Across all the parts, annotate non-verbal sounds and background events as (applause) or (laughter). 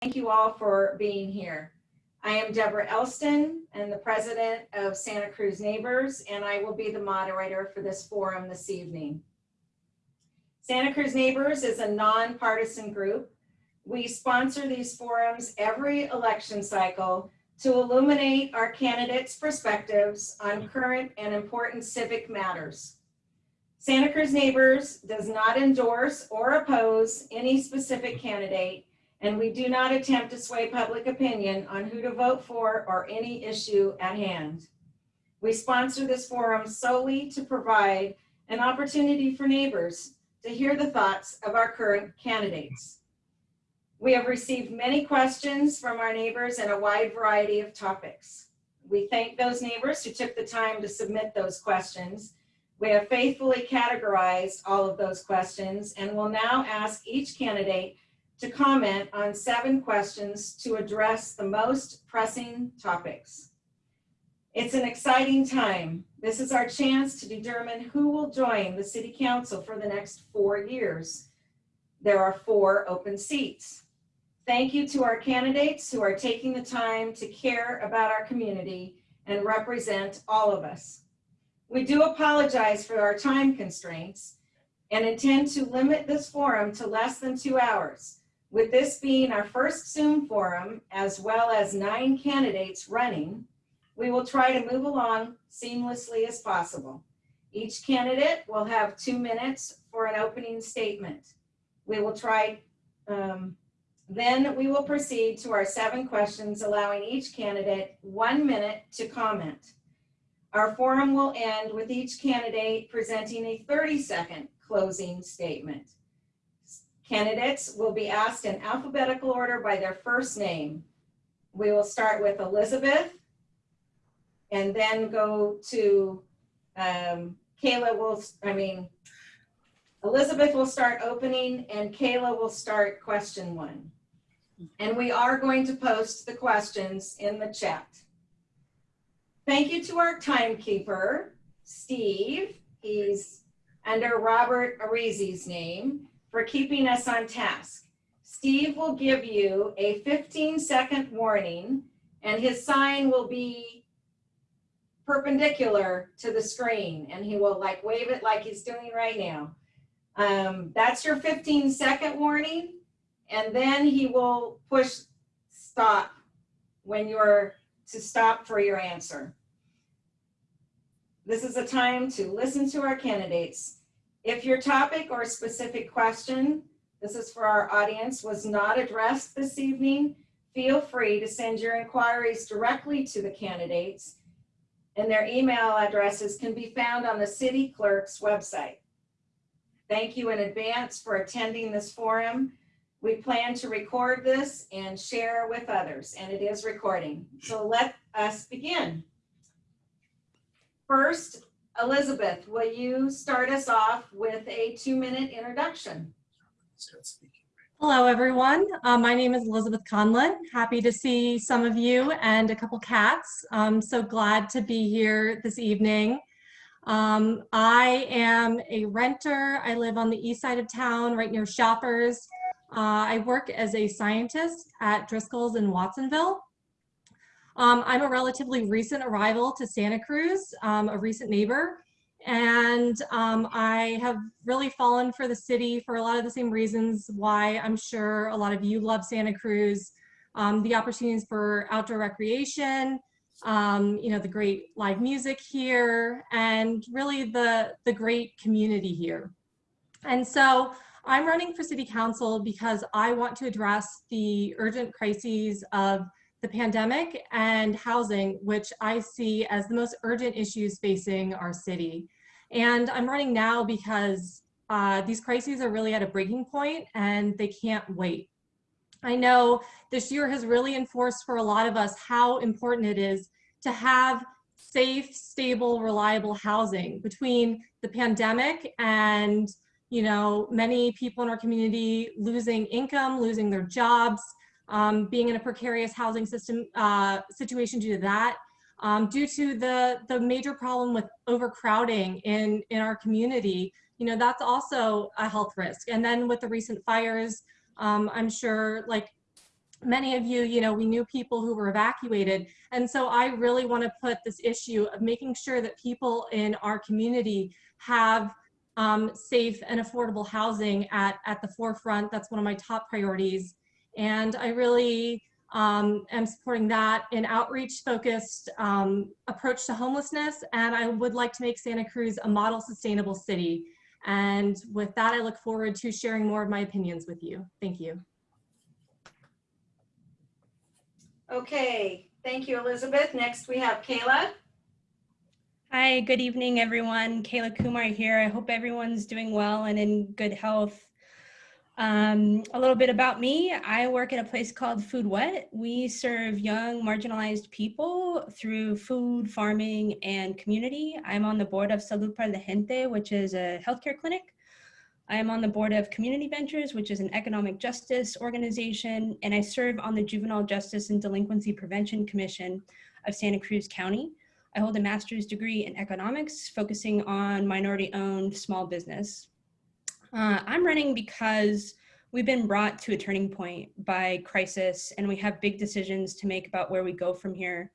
Thank you all for being here. I am Deborah Elston and the president of Santa Cruz Neighbors, and I will be the moderator for this forum this evening. Santa Cruz Neighbors is a nonpartisan group. We sponsor these forums every election cycle to illuminate our candidates' perspectives on current and important civic matters. Santa Cruz Neighbors does not endorse or oppose any specific candidate, and we do not attempt to sway public opinion on who to vote for or any issue at hand. We sponsor this forum solely to provide an opportunity for neighbors to hear the thoughts of our current candidates. We have received many questions from our neighbors in a wide variety of topics. We thank those neighbors who took the time to submit those questions. We have faithfully categorized all of those questions and will now ask each candidate to comment on seven questions to address the most pressing topics. It's an exciting time. This is our chance to determine who will join the city council for the next four years. There are four open seats. Thank you to our candidates who are taking the time to care about our community and represent all of us. We do apologize for our time constraints and intend to limit this forum to less than two hours. With this being our first Zoom forum, as well as nine candidates running, we will try to move along seamlessly as possible. Each candidate will have two minutes for an opening statement. We will try, um, then we will proceed to our seven questions, allowing each candidate one minute to comment. Our forum will end with each candidate presenting a 30 second closing statement. Candidates will be asked in alphabetical order by their first name. We will start with Elizabeth and then go to um, Kayla will, I mean, Elizabeth will start opening and Kayla will start question one. And we are going to post the questions in the chat. Thank you to our timekeeper, Steve. He's under Robert Arizi's name for keeping us on task. Steve will give you a 15 second warning and his sign will be perpendicular to the screen and he will like wave it like he's doing right now. Um, that's your 15 second warning and then he will push stop when you're to stop for your answer. This is a time to listen to our candidates if your topic or specific question, this is for our audience, was not addressed this evening, feel free to send your inquiries directly to the candidates and their email addresses can be found on the city clerk's website. Thank you in advance for attending this forum. We plan to record this and share with others, and it is recording. So let us begin. First, Elizabeth, will you start us off with a two minute introduction? Hello, everyone. Uh, my name is Elizabeth Conlan. Happy to see some of you and a couple cats. I'm so glad to be here this evening. Um, I am a renter. I live on the east side of town, right near Shoppers. Uh, I work as a scientist at Driscoll's in Watsonville. Um, I'm a relatively recent arrival to Santa Cruz, um, a recent neighbor, and um, I have really fallen for the city for a lot of the same reasons why I'm sure a lot of you love Santa Cruz. Um, the opportunities for outdoor recreation, um, you know, the great live music here, and really the, the great community here. And so I'm running for city council because I want to address the urgent crises of the pandemic and housing, which I see as the most urgent issues facing our city. And I'm running now because uh, these crises are really at a breaking point and they can't wait. I know this year has really enforced for a lot of us how important it is to have safe, stable, reliable housing between the pandemic and you know, many people in our community losing income, losing their jobs, um, being in a precarious housing system uh, situation due to that, um, due to the, the major problem with overcrowding in, in our community, you know, that's also a health risk. And then with the recent fires, um, I'm sure like many of you, you know, we knew people who were evacuated. And so I really want to put this issue of making sure that people in our community have um, safe and affordable housing at, at the forefront. That's one of my top priorities. And I really um, am supporting that in outreach focused um, approach to homelessness. And I would like to make Santa Cruz a model sustainable city. And with that, I look forward to sharing more of my opinions with you. Thank you. Okay, thank you, Elizabeth. Next, we have Kayla. Hi, good evening, everyone. Kayla Kumar here. I hope everyone's doing well and in good health. Um, a little bit about me. I work at a place called FoodWhat. We serve young marginalized people through food, farming, and community. I'm on the board of Salud para la Gente, which is a healthcare clinic. I am on the board of Community Ventures, which is an economic justice organization, and I serve on the Juvenile Justice and Delinquency Prevention Commission of Santa Cruz County. I hold a master's degree in economics, focusing on minority owned small business. Uh, I'm running because we've been brought to a turning point by crisis and we have big decisions to make about where we go from here.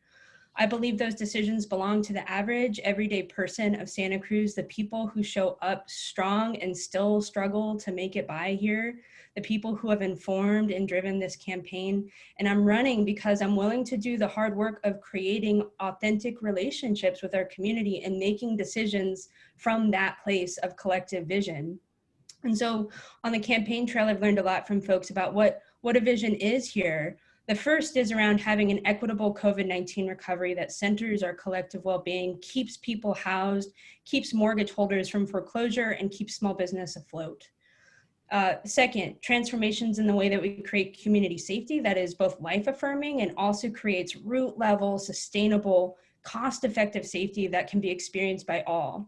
I believe those decisions belong to the average everyday person of Santa Cruz, the people who show up strong and still struggle to make it by here, the people who have informed and driven this campaign. And I'm running because I'm willing to do the hard work of creating authentic relationships with our community and making decisions from that place of collective vision. And so on the campaign trail, I've learned a lot from folks about what, what a vision is here. The first is around having an equitable COVID-19 recovery that centers our collective well-being, keeps people housed, keeps mortgage holders from foreclosure, and keeps small business afloat. Uh, second, transformations in the way that we create community safety that is both life affirming and also creates root level, sustainable, cost effective safety that can be experienced by all.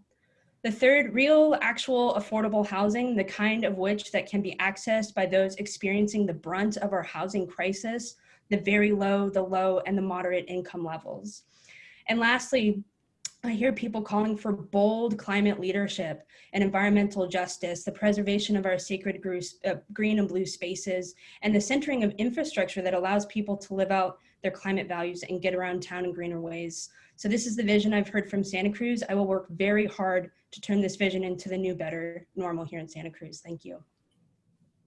The third, real, actual, affordable housing, the kind of which that can be accessed by those experiencing the brunt of our housing crisis, the very low, the low, and the moderate income levels. And lastly, I hear people calling for bold climate leadership and environmental justice, the preservation of our sacred uh, green and blue spaces, and the centering of infrastructure that allows people to live out their climate values and get around town in greener ways. So this is the vision I've heard from Santa Cruz. I will work very hard to turn this vision into the new, better normal here in Santa Cruz. Thank you.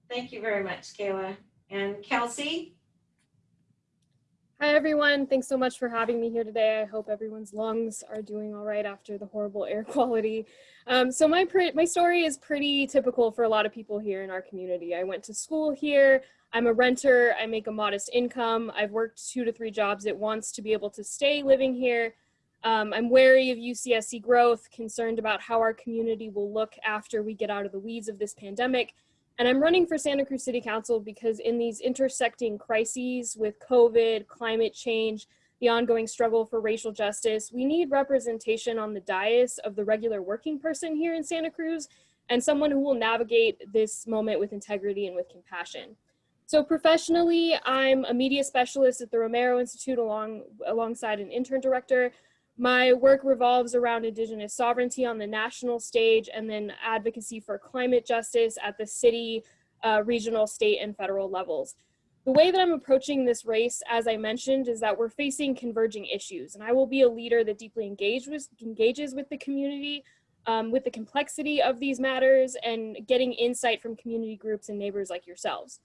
Thank you very much, Kayla. And Kelsey? Hi, everyone. Thanks so much for having me here today. I hope everyone's lungs are doing all right after the horrible air (laughs) quality. Um, so my, my story is pretty typical for a lot of people here in our community. I went to school here. I'm a renter. I make a modest income. I've worked two to three jobs at once to be able to stay living here. Um, I'm wary of UCSC growth, concerned about how our community will look after we get out of the weeds of this pandemic, and I'm running for Santa Cruz City Council because in these intersecting crises with COVID, climate change, the ongoing struggle for racial justice, we need representation on the dais of the regular working person here in Santa Cruz and someone who will navigate this moment with integrity and with compassion. So professionally, I'm a media specialist at the Romero Institute along, alongside an intern director. My work revolves around Indigenous sovereignty on the national stage and then advocacy for climate justice at the city, uh, regional, state, and federal levels. The way that I'm approaching this race, as I mentioned, is that we're facing converging issues, and I will be a leader that deeply engage with, engages with the community, um, with the complexity of these matters, and getting insight from community groups and neighbors like yourselves.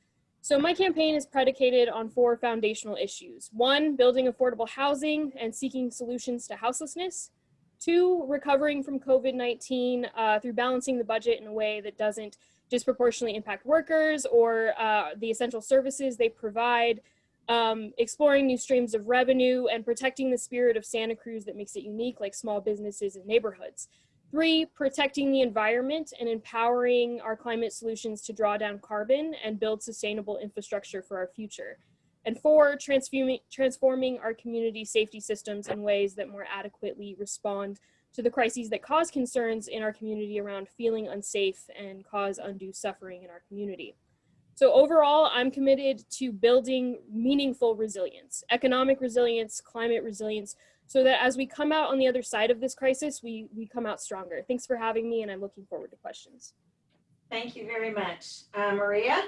So my campaign is predicated on four foundational issues. One, building affordable housing and seeking solutions to houselessness. Two, recovering from COVID-19 uh, through balancing the budget in a way that doesn't disproportionately impact workers or uh, the essential services they provide, um, exploring new streams of revenue and protecting the spirit of Santa Cruz that makes it unique like small businesses and neighborhoods. Three, protecting the environment and empowering our climate solutions to draw down carbon and build sustainable infrastructure for our future. And four, transforming, our community safety systems in ways that more adequately respond to the crises that cause concerns in our community around feeling unsafe and cause undue suffering in our community. So overall, I'm committed to building meaningful resilience, economic resilience, climate resilience, so that as we come out on the other side of this crisis, we, we come out stronger. Thanks for having me and I'm looking forward to questions. Thank you very much. Uh, Maria?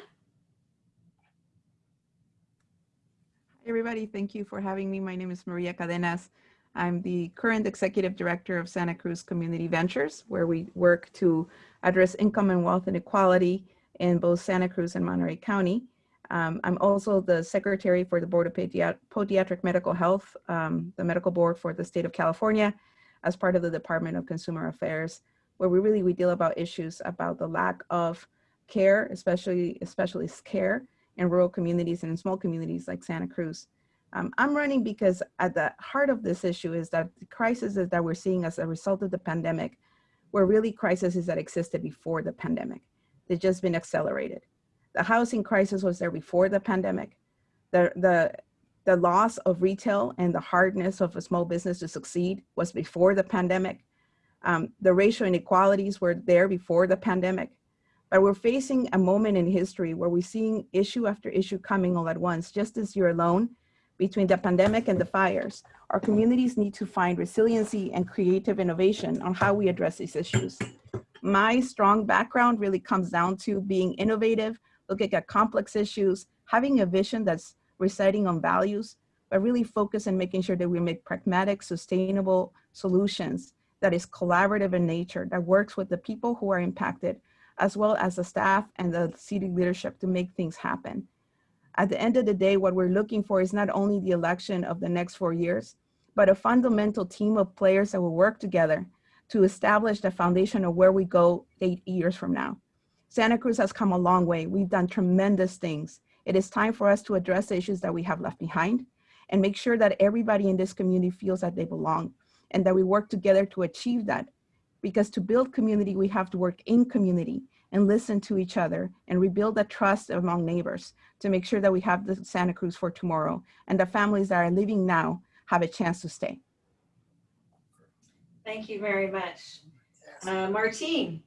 everybody. Thank you for having me. My name is Maria Cadenas. I'm the current executive director of Santa Cruz Community Ventures, where we work to address income and wealth inequality in both Santa Cruz and Monterey County. Um, I'm also the secretary for the Board of Pediat Podiatric Medical Health, um, the medical board for the state of California, as part of the Department of Consumer Affairs, where we really we deal about issues about the lack of care, especially specialist care in rural communities and in small communities like Santa Cruz. Um, I'm running because at the heart of this issue is that the crisis that we're seeing as a result of the pandemic were really crises that existed before the pandemic. They've just been accelerated. The housing crisis was there before the pandemic. The, the, the loss of retail and the hardness of a small business to succeed was before the pandemic. Um, the racial inequalities were there before the pandemic. But we're facing a moment in history where we're seeing issue after issue coming all at once, just this year alone, between the pandemic and the fires. Our communities need to find resiliency and creative innovation on how we address these issues. My strong background really comes down to being innovative, looking at complex issues, having a vision that's reciting on values, but really focus on making sure that we make pragmatic, sustainable solutions that is collaborative in nature, that works with the people who are impacted, as well as the staff and the city leadership to make things happen. At the end of the day, what we're looking for is not only the election of the next four years, but a fundamental team of players that will work together to establish the foundation of where we go eight years from now. Santa Cruz has come a long way. We've done tremendous things. It is time for us to address the issues that we have left behind and make sure that everybody in this community feels that they belong and that we work together to achieve that because to build community, we have to work in community and listen to each other and rebuild that trust among neighbors to make sure that we have the Santa Cruz for tomorrow and the families that are living now have a chance to stay. Thank you very much. Uh, Martine.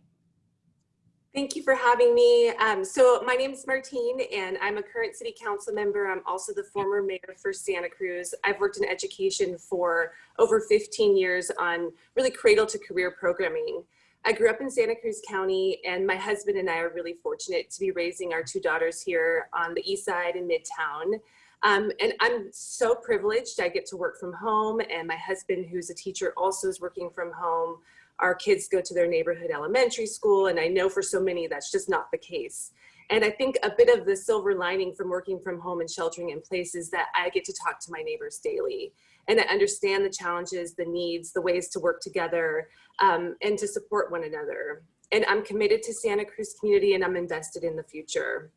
Thank you for having me. Um, so my name is Martine and I'm a current city council member. I'm also the former mayor for Santa Cruz. I've worked in education for over 15 years on really cradle to career programming. I grew up in Santa Cruz County and my husband and I are really fortunate to be raising our two daughters here on the east side in Midtown. Um, and I'm so privileged. I get to work from home and my husband, who's a teacher, also is working from home. Our kids go to their neighborhood elementary school, and I know for so many that's just not the case. And I think a bit of the silver lining from working from home and sheltering in place is that I get to talk to my neighbors daily and I understand the challenges, the needs, the ways to work together um, and to support one another. And I'm committed to Santa Cruz community and I'm invested in the future.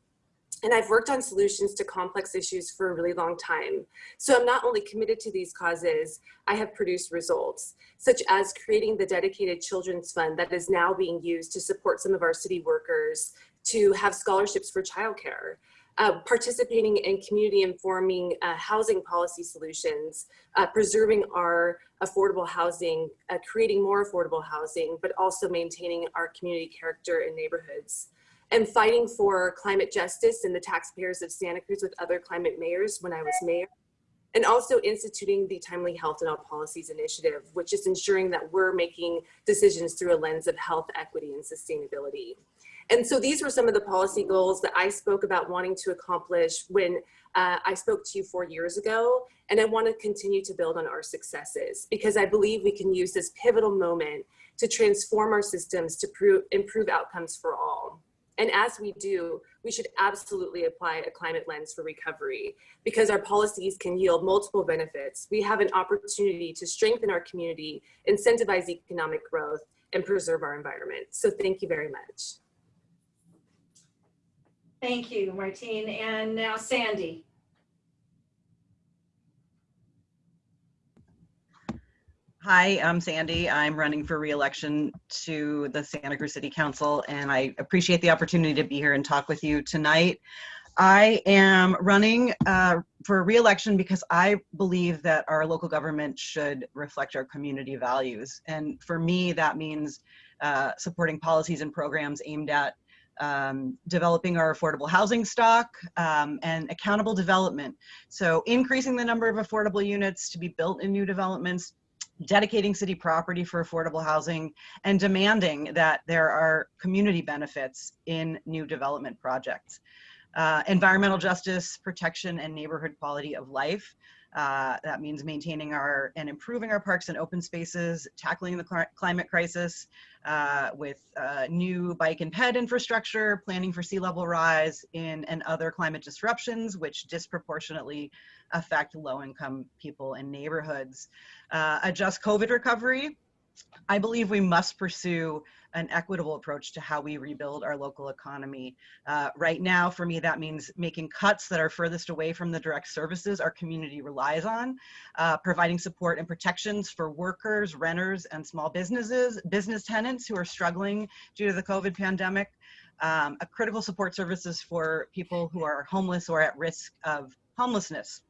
And I've worked on solutions to complex issues for a really long time. So I'm not only committed to these causes, I have produced results, such as creating the dedicated children's fund that is now being used to support some of our city workers to have scholarships for childcare. Uh, participating in community informing uh, housing policy solutions, uh, preserving our affordable housing, uh, creating more affordable housing, but also maintaining our community character in neighborhoods and fighting for climate justice and the taxpayers of Santa Cruz with other climate mayors when I was mayor. And also instituting the Timely Health and All Policies Initiative, which is ensuring that we're making decisions through a lens of health, equity, and sustainability. And so these were some of the policy goals that I spoke about wanting to accomplish when uh, I spoke to you four years ago. And I want to continue to build on our successes because I believe we can use this pivotal moment to transform our systems to improve outcomes for all. And as we do, we should absolutely apply a climate lens for recovery because our policies can yield multiple benefits. We have an opportunity to strengthen our community, incentivize economic growth, and preserve our environment. So thank you very much. Thank you, Martine. And now Sandy. Hi, I'm Sandy. I'm running for reelection to the Santa Cruz City Council, and I appreciate the opportunity to be here and talk with you tonight. I am running uh, for reelection because I believe that our local government should reflect our community values. And for me, that means uh, supporting policies and programs aimed at um, developing our affordable housing stock um, and accountable development. So increasing the number of affordable units to be built in new developments, dedicating city property for affordable housing, and demanding that there are community benefits in new development projects. uh, environmental justice, protection, and neighborhood quality of life. Uh, that means maintaining our and improving our parks and open spaces, tackling the cli- climate crisis uh, with uh, new bike and ped infrastructure, planning for sea level rise in and other climate disruptions, which disproportionately affect low income people and neighborhoods. Uh, COVID recovery. I believe we must pursue an equitable approach to how we rebuild our local economy. Uh, right now, for me, that means making cuts that are furthest away from the direct services our community relies on, uh, providing support and protections for workers, renters, and small businesses, business tenants who are struggling due to the COVID pandemic, um, a critical support services for people who are homeless or at risk of homelessness.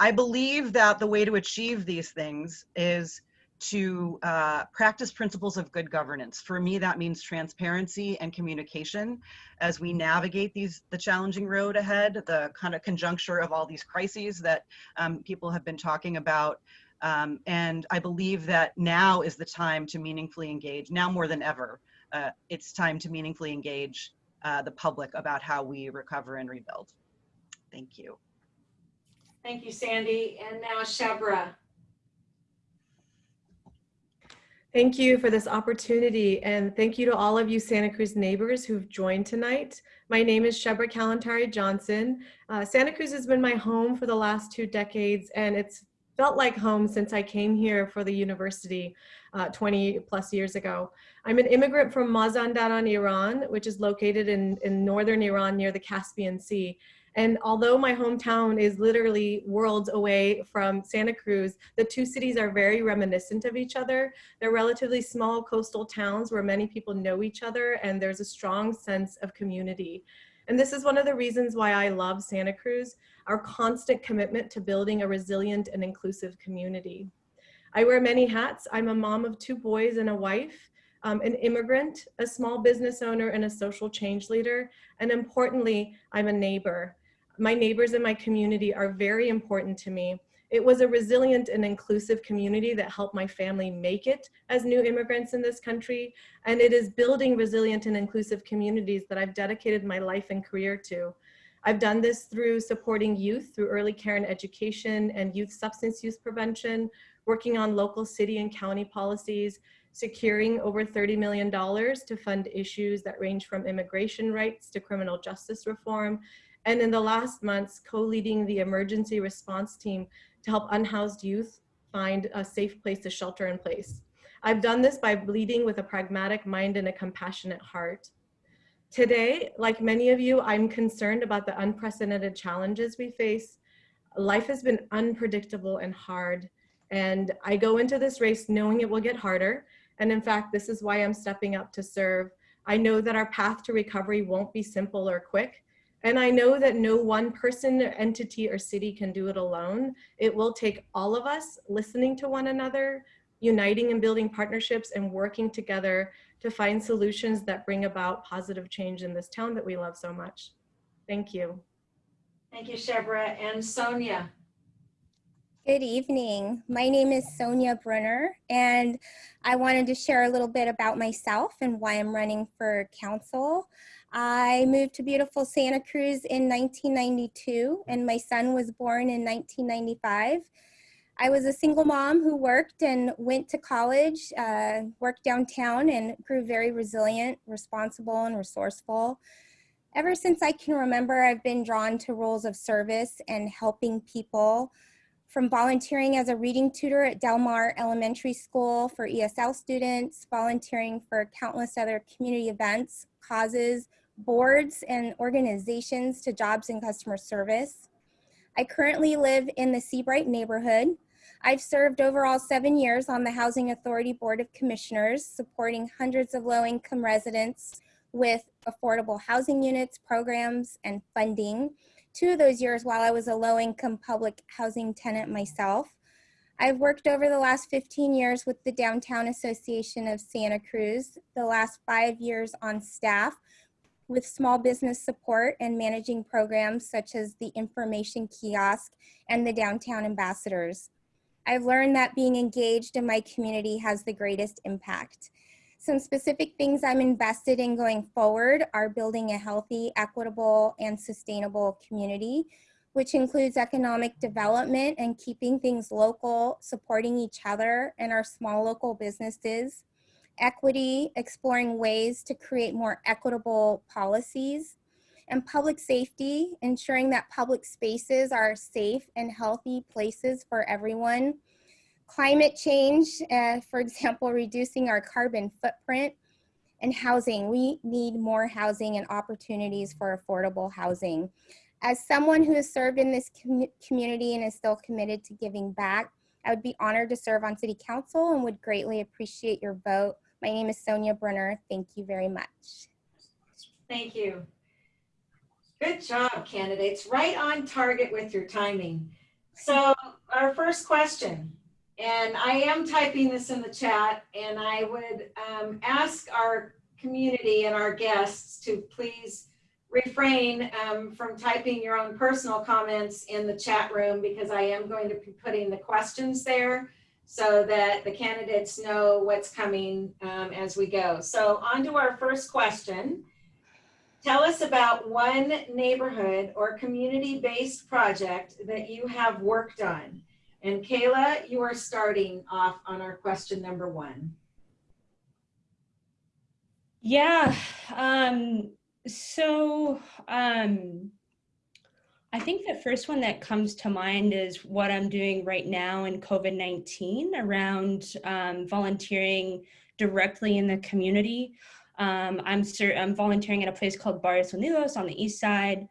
I believe that the way to achieve these things is to uh, practice principles of good governance. For me, that means transparency and communication as we navigate these the challenging road ahead, the kind of conjuncture of all these crises that um, people have been talking about. Um, and I believe that now is the time to meaningfully engage, now more than ever. Uh, it's time to meaningfully engage uh, the public about how we recover and rebuild. Thank you. Thank you, Sandy. And now Shebreh. Thank you for this opportunity and thank you to all of you Santa Cruz neighbors who've joined tonight. My name is Shebreh Kalantari Johnson. Uh, Santa Cruz has been my home for the last two decades and it's felt like home since I came here for the university uh, 20 plus years ago. I'm an immigrant from Mazandaran, Iran, which is located in, in northern Iran near the Caspian Sea. And although my hometown is literally worlds away from Santa Cruz, the two cities are very reminiscent of each other. They're relatively small coastal towns where many people know each other and there's a strong sense of community. And this is one of the reasons why I love Santa Cruz, our constant commitment to building a resilient and inclusive community. I wear many hats. I'm a mom of two boys and a wife, um, an immigrant, a small business owner, and a social change leader. And importantly, I'm a neighbor. My neighbors in my community are very important to me. It was a resilient and inclusive community that helped my family make it as new immigrants in this country. And it is building resilient and inclusive communities that I've dedicated my life and career to. I've done this through supporting youth through early care and education and youth substance use prevention, working on local city and county policies, securing over $30 million to fund issues that range from immigration rights to criminal justice reform, and in the last months, co-leading the emergency response team to help unhoused youth find a safe place to shelter in place. I've done this by leading with a pragmatic mind and a compassionate heart. Today, like many of you, I'm concerned about the unprecedented challenges we face. Life has been unpredictable and hard, and I go into this race knowing it will get harder. And in fact, this is why I'm stepping up to serve. I know that our path to recovery won't be simple or quick, and I know that no one person, entity, or city can do it alone. It will take all of us listening to one another, uniting and building partnerships and working together to find solutions that bring about positive change in this town that we love so much. Thank you. Thank you, Shebreh. And Sonja. Good evening. My name is Sonja Brunner, and I wanted to share a little bit about myself and why I'm running for council. I moved to beautiful Santa Cruz in 1992 and my son was born in 1995. I was a single mom who worked and went to college, uh, worked downtown and grew very resilient, responsible and resourceful. Ever since I can remember, I've been drawn to roles of service and helping people from volunteering as a reading tutor at Del Mar Elementary School for ESL students, volunteering for countless other community events, causes, boards and organizations to jobs and customer service. I currently live in the Seabright neighborhood. I've served overall seven years on the Housing Authority Board of Commissioners, supporting hundreds of low-income residents with affordable housing units, programs, and funding. Two of those years while I was a low-income public housing tenant myself. I've worked over the last 15 years with the Downtown Association of Santa Cruz, the last five years on staff with small business support and managing programs such as the information kiosk and the downtown ambassadors. I've learned that being engaged in my community has the greatest impact. Some specific things I'm invested in going forward are building a healthy, equitable, and sustainable community, which includes economic development and keeping things local, supporting each other and our small local businesses, equity, exploring ways to create more equitable policies, and public safety, ensuring that public spaces are safe and healthy places for everyone. Climate change, uh, for example, reducing our carbon footprint, and housing. We need more housing and opportunities for affordable housing. As someone who has served in this com community and is still committed to giving back, I would be honored to serve on City Council and would greatly appreciate your vote. My name is Sonja Brunner. Thank you very much. Thank you. Good job, candidates. Right on target with your timing. So our first question, and I am typing this in the chat, and I would um, ask our community and our guests to please refrain um, from typing your own personal comments in the chat room because I am going to be putting the questions there so that the candidates know what's coming um, as we go. So on to our first question. Tell us about one neighborhood or community-based project that you have worked on. And Kayla, you are starting off on our question number one. Yeah. Um, so um, I think the first one that comes to mind is what I'm doing right now in COVID-19 around um, volunteering directly in the community. Um, I'm, I'm volunteering at a place called Barrios Unidos on the east side.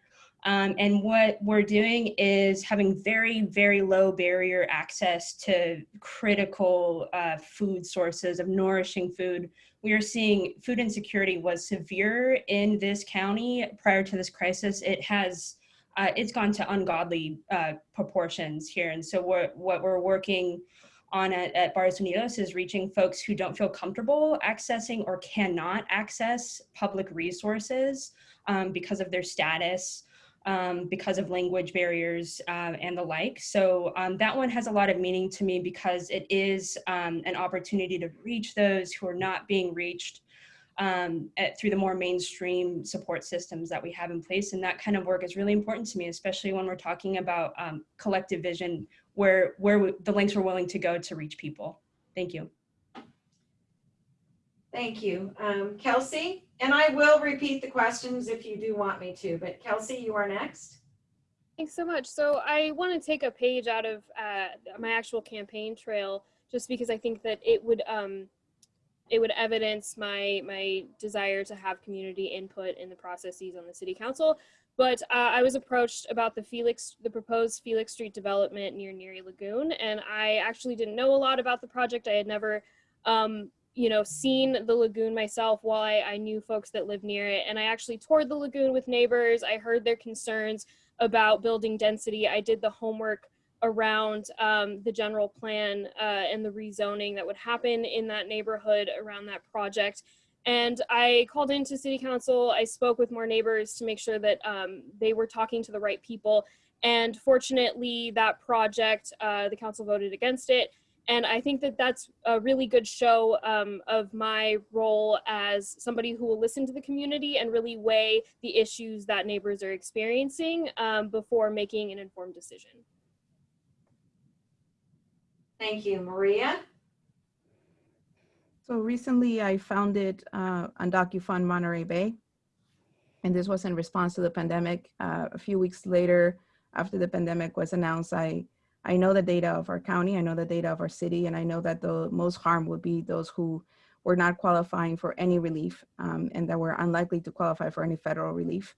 Um, and what we're doing is having very, very low barrier access to critical uh, food sources of nourishing food. We are seeing food insecurity was severe in this county prior to this crisis. It has, uh, it's gone to ungodly uh, proportions here. And so what, what we're working on at, at Unidos is reaching folks who don't feel comfortable accessing or cannot access public resources um, because of their status um, because of language barriers uh, and the like. So um, that one has a lot of meaning to me because it is um, an opportunity to reach those who are not being reached um, at, through the more mainstream support systems that we have in place. And that kind of work is really important to me, especially when we're talking about um, collective vision, where, where we, the lengths we're willing to go to reach people. Thank you. Thank you. Um, Kelsey, and I will repeat the questions if you do want me to, but Kelsey, you are next. Thanks so much. So I want to take a page out of uh, my actual campaign trail just because I think that it would um, it would evidence my my desire to have community input in the processes on the city council. But uh, I was approached about the Felix, the proposed Felix Street development near Neary Lagoon, and I actually didn't know a lot about the project. I had never um, you know, seen the lagoon myself while I, I knew folks that live near it. And I actually toured the lagoon with neighbors. I heard their concerns about building density. I did the homework around um, the general plan uh, and the rezoning that would happen in that neighborhood around that project. And I called into city council. I spoke with more neighbors to make sure that um, they were talking to the right people. And fortunately, that project, uh, the council voted against it. And I think that that's a really good show um, of my role as somebody who will listen to the community and really weigh the issues that neighbors are experiencing um, before making an informed decision. Thank you. Maria? So recently I founded uh, Undocu Monterey Bay. And this was in response to the pandemic. Uh, a few weeks later, after the pandemic was announced, I I know the data of our county, I know the data of our city, and I know that the most harm would be those who were not qualifying for any relief um, and that were unlikely to qualify for any federal relief.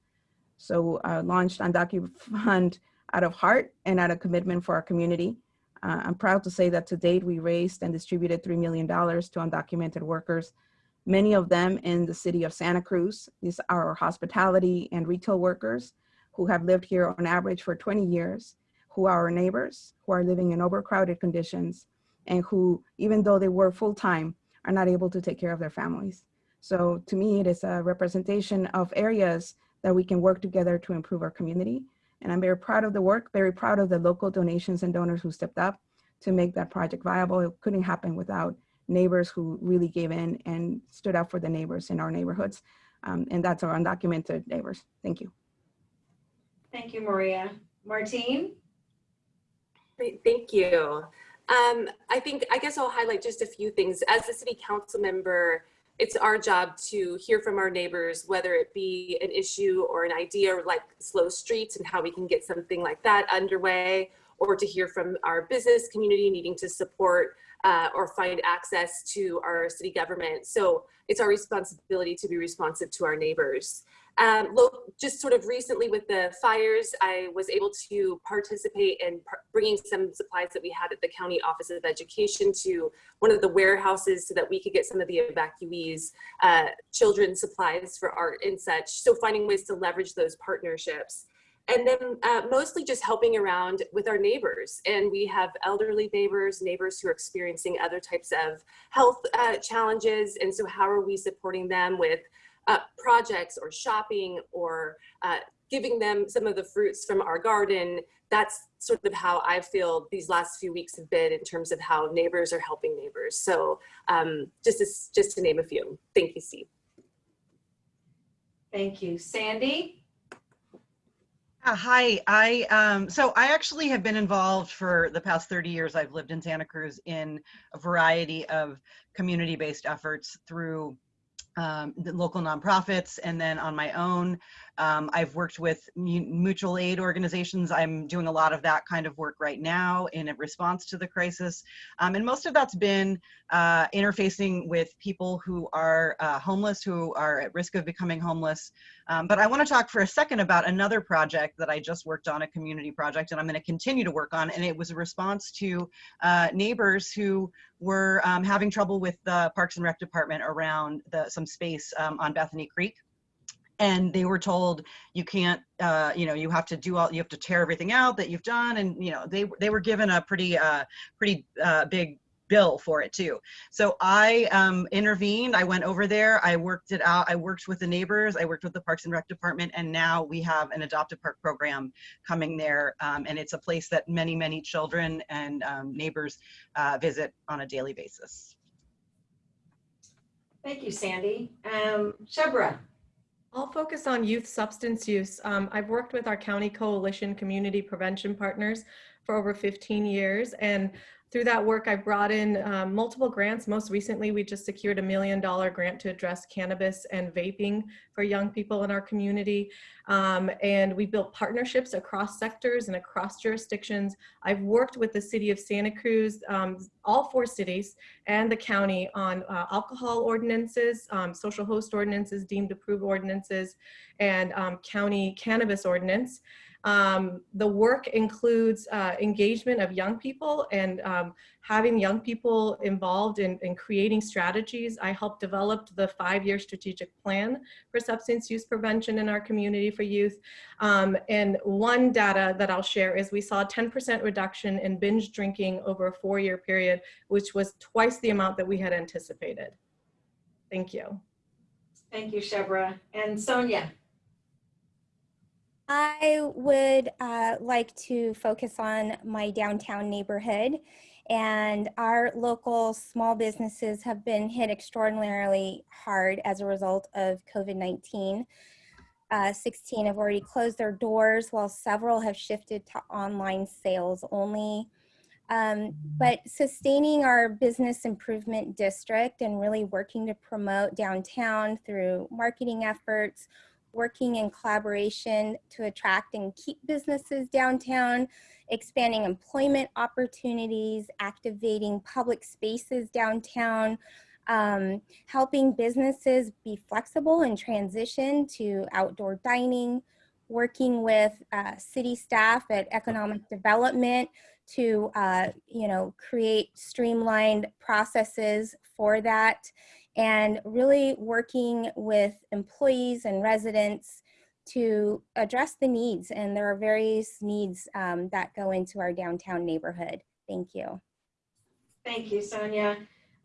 So uh, launched Undocumented Fund out of heart and out of commitment for our community. Uh, I'm proud to say that to date, we raised and distributed $3 million to undocumented workers, many of them in the city of Santa Cruz. These are our hospitality and retail workers who have lived here on average for 20 years who are our neighbors, who are living in overcrowded conditions, and who, even though they work full time, are not able to take care of their families. So to me, it is a representation of areas that we can work together to improve our community. And I'm very proud of the work, very proud of the local donations and donors who stepped up to make that project viable. It couldn't happen without neighbors who really gave in and stood up for the neighbors in our neighborhoods. Um, and that's our undocumented neighbors. Thank you. Thank you, Maria. Martine? Thank you. Um, I think, I guess I'll highlight just a few things. As a city council member, it's our job to hear from our neighbors, whether it be an issue or an idea like slow streets and how we can get something like that underway, or to hear from our business community needing to support uh, or find access to our city government. So it's our responsibility to be responsive to our neighbors. Um, just sort of recently with the fires, I was able to participate in bringing some supplies that we had at the County Office of Education to one of the warehouses so that we could get some of the evacuees uh, supplies for art and such. So finding ways to leverage those partnerships. And then uh, mostly just helping around with our neighbors. And we have elderly neighbors, neighbors who are experiencing other types of health uh, challenges. And so how are we supporting them with uh, projects or shopping or uh, giving them some of the fruits from our garden. That's sort of how I feel these last few weeks have been in terms of how neighbors are helping neighbors. So um, just, to, just to name a few. Thank you, Steve. Thank you. Sandy? Uh, hi, I um, so I actually have been involved for the past 30 years. I've lived in Santa Cruz in a variety of community-based efforts through um, the local nonprofits and then on my own. Um, I've worked with mutual aid organizations. I'm doing a lot of that kind of work right now in a response to the crisis. Um, and most of that's been uh, interfacing with people who are uh, homeless, who are at risk of becoming homeless. Um, but I want to talk for a second about another project that I just worked on, a community project, and I'm going to continue to work on. And it was a response to uh, neighbors who were um, having trouble with the Parks and Rec department around the, some space um, on Bethany Curve and they were told you can't uh, you know you have to do all you have to tear everything out that you've done and you know they they were given a pretty uh pretty uh big bill for it too so i um intervened i went over there i worked it out i worked with the neighbors i worked with the parks and rec department and now we have an adopted park program coming there um, and it's a place that many many children and um, neighbors uh, visit on a daily basis Thank you, Sandy. Um, Shebreh? I'll focus on youth substance use. Um, I've worked with our county coalition community prevention partners for over 15 years. And through that work, I've brought in um, multiple grants. Most recently, we just secured a million dollar grant to address cannabis and vaping for young people in our community. Um, and we built partnerships across sectors and across jurisdictions. I've worked with the city of Santa Cruz, um, all four cities and the county on uh, alcohol ordinances, um, social host ordinances, deemed approved ordinances, and um, county cannabis ordinance. Um, the work includes uh, engagement of young people and um, having young people involved in, in, creating strategies. I helped develop the five-year strategic plan for substance use prevention in our community for youth. Um, and one data that I'll share is we saw a 10% reduction in binge drinking over a four-year period, which was twice the amount that we had anticipated. Thank you. Thank you, Shebreh. And Sonja? I would uh, like to focus on my downtown neighborhood and our local small businesses have been hit extraordinarily hard as a result of COVID-19. Uh, 16 have already closed their doors while several have shifted to online sales only. Um, but sustaining our business improvement district and really working to promote downtown through marketing efforts, working in collaboration to attract and keep businesses downtown, expanding employment opportunities, activating public spaces downtown, um, helping businesses be flexible and transition to outdoor dining, working with uh, city staff at economic development to, uh, you know, create streamlined processes for that and really working with employees and residents to address the needs. And there are various needs um, that go into our downtown neighborhood. Thank you. Thank you, Sonja.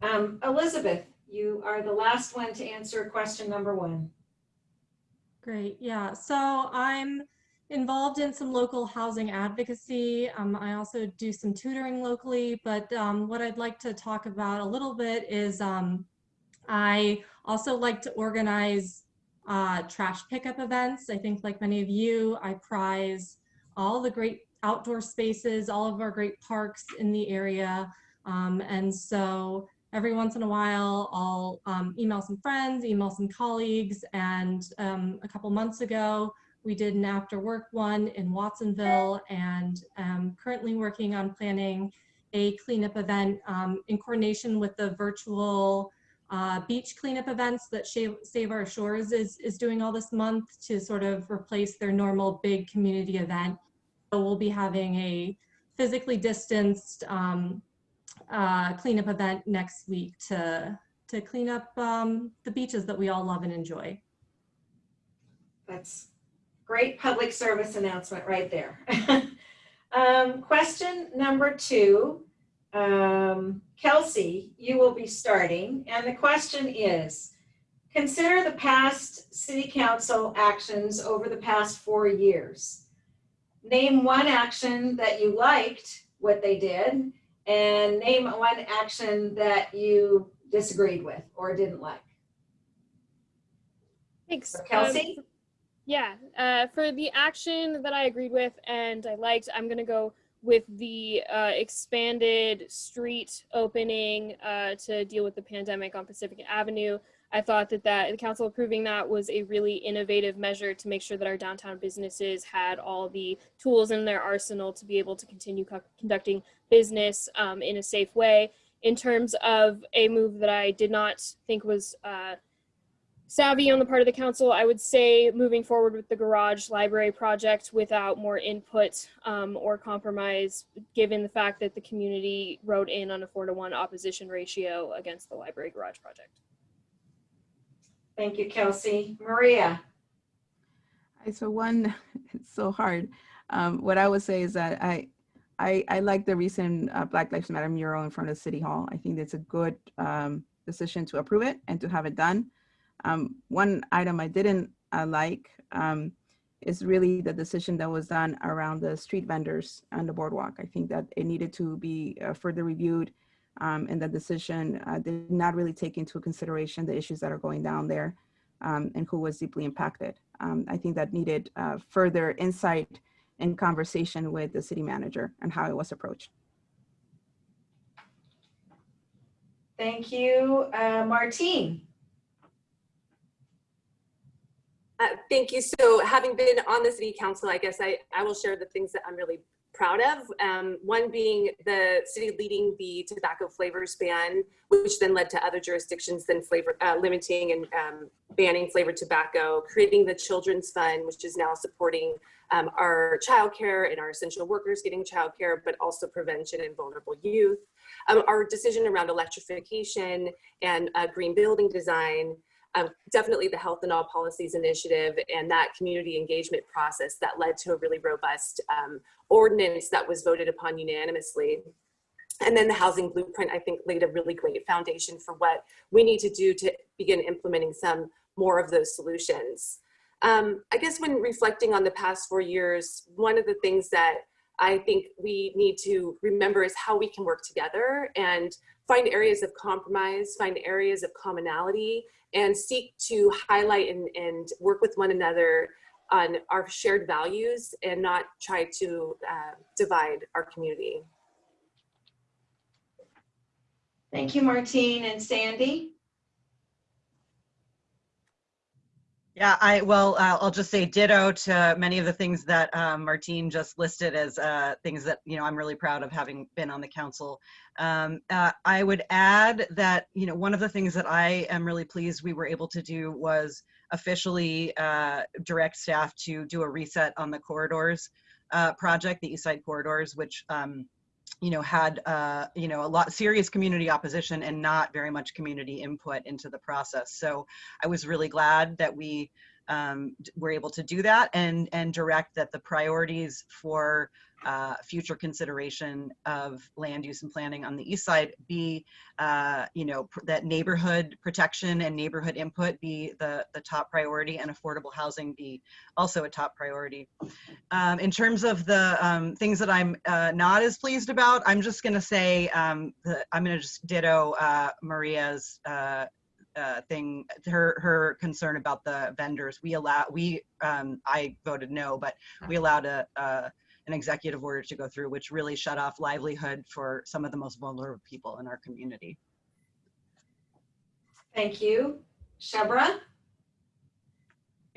Um, Elizabeth, you are the last one to answer question number one. Great. Yeah. So I'm involved in some local housing advocacy. Um, I also do some tutoring locally, but um, what I'd like to talk about a little bit is um, I also like to organize uh, trash pickup events. I think like many of you, I prize all the great outdoor spaces, all of our great parks in the area. Um, and so every once in a while, I'll um, email some friends, email some colleagues. And um, a couple months ago, we did an after work one in Watsonville and um, currently working on planning a cleanup event um, in coordination with the virtual uh, beach cleanup events that Save, Save Our Shores is, is doing all this month to sort of replace their normal big community event. So we'll be having a physically distanced um, uh, cleanup event next week to, to clean up um, the beaches that we all love and enjoy. That's great public service announcement right there. (laughs) um, question number two, um, Kelsey, you will be starting. And the question is, consider the past city council actions over the past four years. Name one action that you liked what they did and name one action that you disagreed with or didn't like. Thanks. So Um, Kelsey? Yeah, uh, for the action that I agreed with and I liked, I'm gonna go with the uh, expanded street opening uh, to deal with the pandemic on Pacific Avenue. I thought that that the council approving that was a really innovative measure to make sure that our downtown businesses had all the tools in their arsenal to be able to continue co- conducting business um, in a safe way. In terms of a move that I did not think was uh, savvy on the part of the council. I would say moving forward with the garage library project without more input um, or compromise, given the fact that the community wrote in on a four to one opposition ratio against the library garage project. Thank you, Kelsey. Maria? I- So one, (laughs) it's so hard. Um, what I would say is that I, I, I like the recent uh, Black Lives Matter mural in front of City Hall. I think it's a good um, decision to approve it and to have it done. Um, one item I didn't uh, like um, is really the decision that was done around the street vendors on the boardwalk. I think that it needed to be uh, further reviewed um, and the decision uh, did not really take into consideration the issues that are going down there um, and who was deeply impacted. Um, I think that needed uh, further insight and conversation with the city manager and how it was approached. Thank you. Uh, Martine? Uh, thank you. So having been on the city council, I guess I, I will share the things that I'm really proud of. Um, one being the city leading the tobacco flavors ban, which then led to other jurisdictions then flavor uh, limiting and um, banning flavored tobacco, creating the children's fund, which is now supporting um, our childcare and our essential workers getting childcare, but also prevention and vulnerable youth. Um, our decision around electrification and uh, green building design, um, definitely the Health and All Policies Initiative and that community engagement process that led to a really robust um, ordinance that was voted upon unanimously. And then the housing blueprint, I think, laid a really great foundation for what we need to do to begin implementing some more of those solutions. Um, I guess when reflecting on the past four years, one of the things that I think we need to remember is how we can work together and find areas of compromise, find areas of commonality, and seek to highlight and, and work with one another on our shared values and not try to uh, divide our community. Thank you, Martine and Sandy. Yeah, I, well, uh, I'll just say ditto to many of the things that um, Martine just listed as uh, things that, you know, I'm really proud of having been on the council. Um, uh, I would add that, you know, one of the things that I am really pleased we were able to do was officially uh, direct staff to do a reset on the corridors uh, project, the East Side corridors, which um, you know, had, uh, you know, a lot serious community opposition and not very much community input into the process. So I was really glad that we um, were able to do that and, and direct that the priorities for uh, future consideration of land use and planning on the east side be, uh, you know, that neighborhood protection and neighborhood input be the, the top priority and affordable housing be also a top priority. Um, in terms of the um, things that I'm uh, not as pleased about, I'm just going to say um, the, I'm going to just ditto uh, Maria's uh, uh, thing, her her concern about the vendors. We allow we um, I voted no, but we allowed a. Uh, an executive order to go through, which really shut off livelihood for some of the most vulnerable people in our community. Thank you. Shebreh?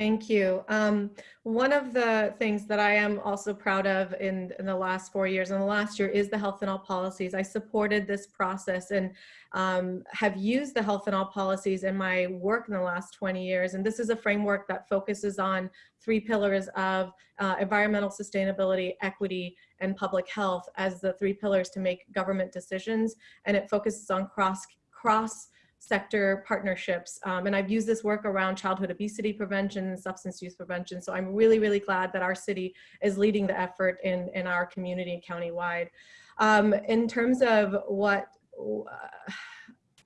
Thank you. Um, one of the things that I am also proud of in, in the last four years and the last year is the health and all policies. I supported this process and um, have used the health and all policies in my work in the last 20 years. And this is a framework that focuses on three pillars of uh, environmental sustainability, equity, and public health as the three pillars to make government decisions. And it focuses on cross cross sector partnerships. Um, and I've used this work around childhood obesity prevention and substance use prevention. So I'm really, really glad that our city is leading the effort in, in our community countywide. Um, in terms of what uh,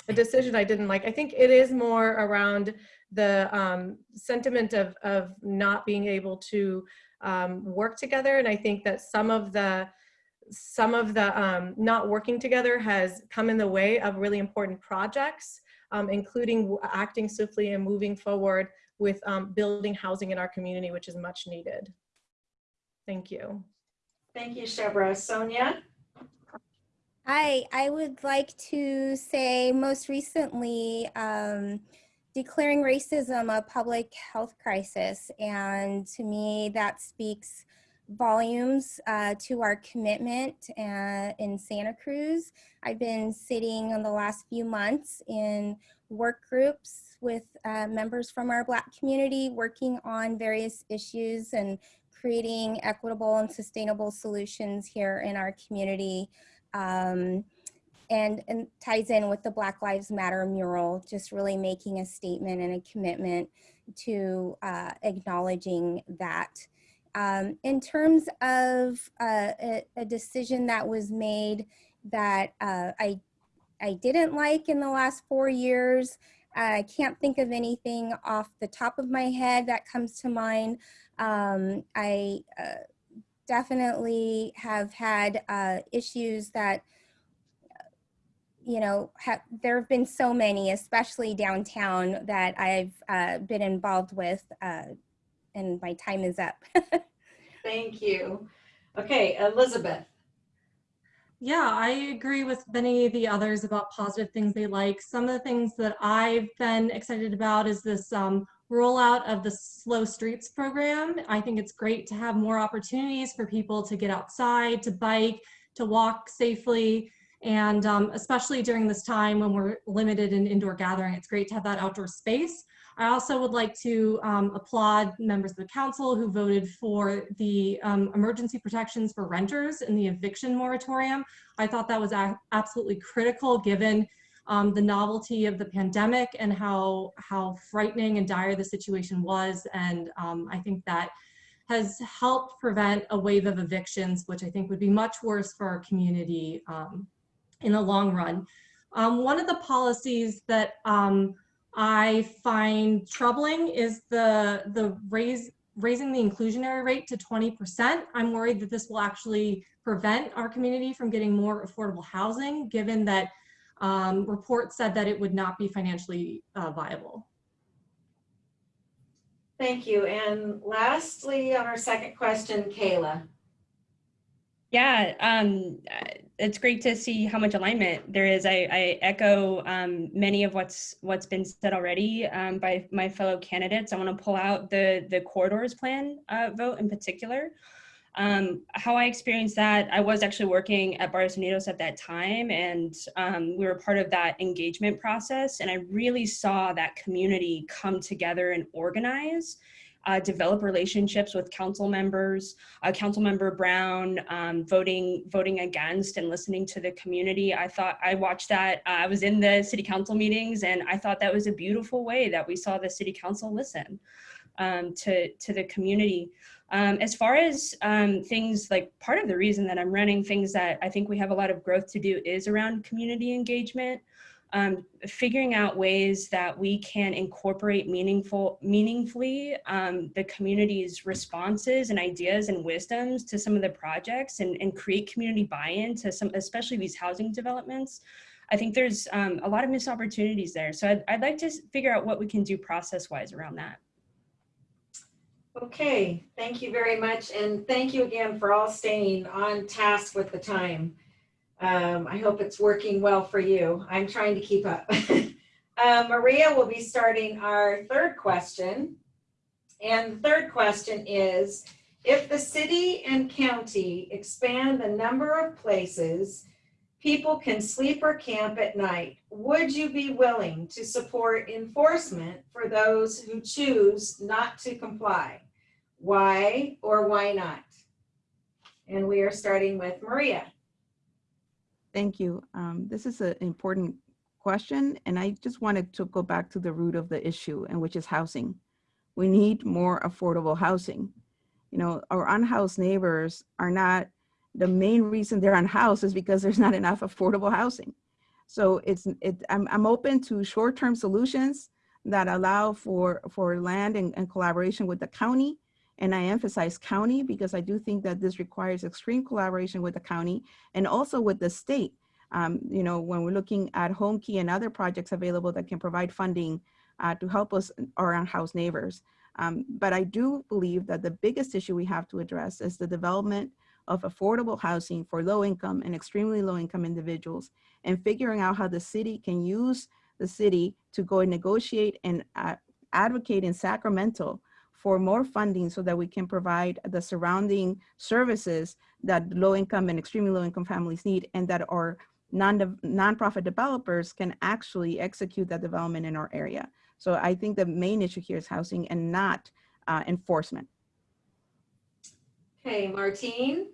a decision I didn't like, I think it is more around the um, sentiment of, of not being able to um, work together. And I think that some of the some of the um, not working together has come in the way of really important projects um, including acting swiftly and moving forward with um, building housing in our community, which is much needed. Thank you. Thank you, Shebreh. Sonja? Hi, I would like to say most recently, um, declaring racism a public health crisis. And to me, that speaks volumes uh, to our commitment uh, in Santa Cruz. I've been sitting in the last few months in work groups with uh, members from our Black community working on various issues and creating equitable and sustainable solutions here in our community. Um, and, and ties in with the Black Lives Matter mural, just really making a statement and a commitment to uh, acknowledging that. Um, in terms of uh, a, a, decision that was made that uh, I, I didn't like in the last four years, I can't think of anything off the top of my head that comes to mind. Um, I uh, definitely have had uh, issues that you know, there have been so many, especially downtown, that I've uh, been involved with uh, and my time is up. (laughs) Thank you. Okay, Elizabeth. Yeah, I agree with many of the others about positive things they like. Some of the things that I've been excited about is this um, rollout of the Slow Streets program. I think it's great to have more opportunities for people to get outside, to bike, to walk safely. And um, especially during this time when we're limited in indoor gathering, it's great to have that outdoor space. I also would like to um, applaud members of the council who voted for the um, emergency protections for renters in the eviction moratorium. I thought that was absolutely critical given um, the novelty of the pandemic and how, how frightening and dire the situation was. And um, I think that has helped prevent a wave of evictions, which I think would be much worse for our community um, in the long run. Um, one of the policies that I find troubling is the, the raise, raising the inclusionary rate to 20%. I'm worried that this will actually prevent our community from getting more affordable housing, given that um, reports said that it would not be financially uh, viable. Thank you. And lastly, on our second question, Kayla. Yeah, um, it's great to see how much alignment there is. I, I echo um, many of what's what's been said already um, by my fellow candidates. I want to pull out the the corridors plan uh, vote in particular. Um, how I experienced that, I was actually working at Barrios Unidos at that time, and um, we were part of that engagement process. And I really saw that community come together and organize uh, develop relationships with council members, uh, Council Member Brown um, voting voting against and listening to the community. I thought I watched that. Uh, I was in the city council meetings and I thought that was a beautiful way that we saw the city council listen um, to, to the community. Um, as far as um, things like part of the reason that I'm running things that I think we have a lot of growth to do is around community engagement um, figuring out ways that we can incorporate meaningful, meaningfully um, the community's responses and ideas and wisdoms to some of the projects and, and create community buy-in to some, especially these housing developments. I think there's um, a lot of missed opportunities there. So I'd, I'd like to figure out what we can do process-wise around that. Okay, thank you very much. And thank you again for all staying on task with the time. Um, I hope it's working well for you. I'm trying to keep up. (laughs) uh, Maria will be starting our third question. And the third question is, if the city and county expand the number of places people can sleep or camp at night, would you be willing to support enforcement for those who choose not to comply? Why or why not? And we are starting with Maria. Thank you. Um, this is an important question, and I just wanted to go back to the root of the issue, and which is housing. We need more affordable housing. You know, our unhoused neighbors are not the main reason they're unhoused is because there's not enough affordable housing. So it's it. I'm I'm open to short-term solutions that allow for for land and, and collaboration with the county and I emphasize county because I do think that this requires extreme collaboration with the county and also with the state. Um, you know, when we're looking at Homekey and other projects available that can provide funding uh, to help us, our unhoused neighbors. Um, but I do believe that the biggest issue we have to address is the development of affordable housing for low income and extremely low income individuals and figuring out how the city can use the city to go and negotiate and uh, advocate in Sacramento for more funding so that we can provide the surrounding services that low income and extremely low income families need and that our non nonprofit developers can actually execute that development in our area. So I think the main issue here is housing and not uh, enforcement. Okay, Martine.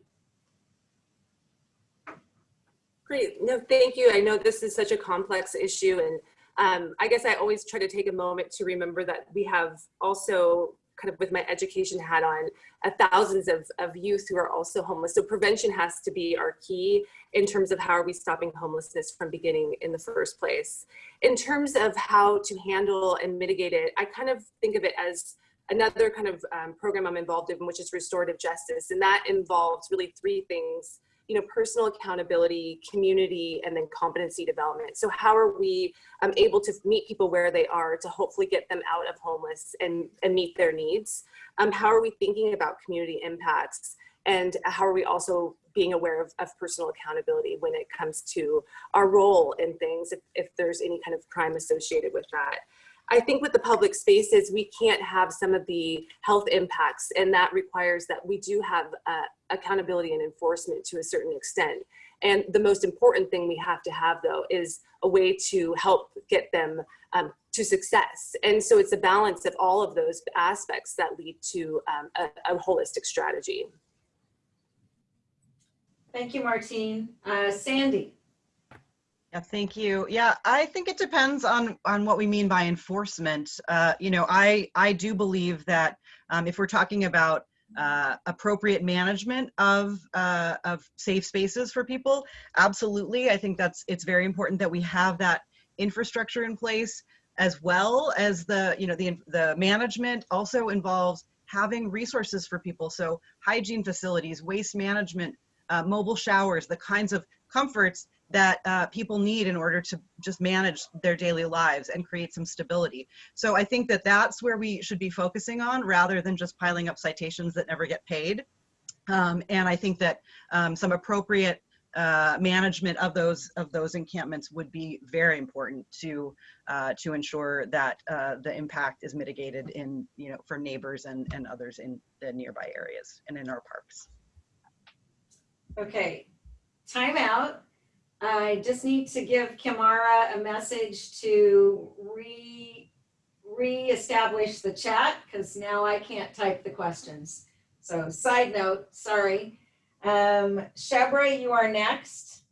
Great. No, thank you. I know this is such a complex issue and um, I guess I always try to take a moment to remember that we have also kind of with my education hat on uh, thousands of, of youth who are also homeless. So prevention has to be our key in terms of how are we stopping homelessness from beginning in the first place. In terms of how to handle and mitigate it, I kind of think of it as another kind of um, program I'm involved in, which is restorative justice. And that involves really three things you know, personal accountability, community, and then competency development. So how are we um, able to meet people where they are to hopefully get them out of homeless and, and meet their needs? Um, how are we thinking about community impacts? And how are we also being aware of, of personal accountability when it comes to our role in things, if, if there's any kind of crime associated with that? I think with the public spaces, we can't have some of the health impacts and that requires that we do have uh, accountability and enforcement to a certain extent. And the most important thing we have to have though is a way to help get them um, to success. And so it's a balance of all of those aspects that lead to um, a, a, holistic strategy. Thank you, Martine. Uh, Sandy. Yeah, thank you. Yeah, I think it depends on on what we mean by enforcement. Uh, you know, I I do believe that um, if we're talking about uh, appropriate management of uh, of safe spaces for people, absolutely. I think that's it's very important that we have that infrastructure in place as well as the you know the the management also involves having resources for people. So hygiene facilities, waste management, uh, mobile showers, the kinds of comforts that uh, people need in order to just manage their daily lives and create some stability. So I think that that's where we should be focusing on rather than just piling up citations that never get paid. Um, and I think that um, some appropriate uh, management of those of those encampments would be very important to uh, to ensure that uh, the impact is mitigated in you know for neighbors and and others in the nearby areas and in our parks. Okay, time out. I just need to give Kimara a message to re re-establish the chat because now I can't type the questions. So side note, sorry. Um, Shebreh, you are next.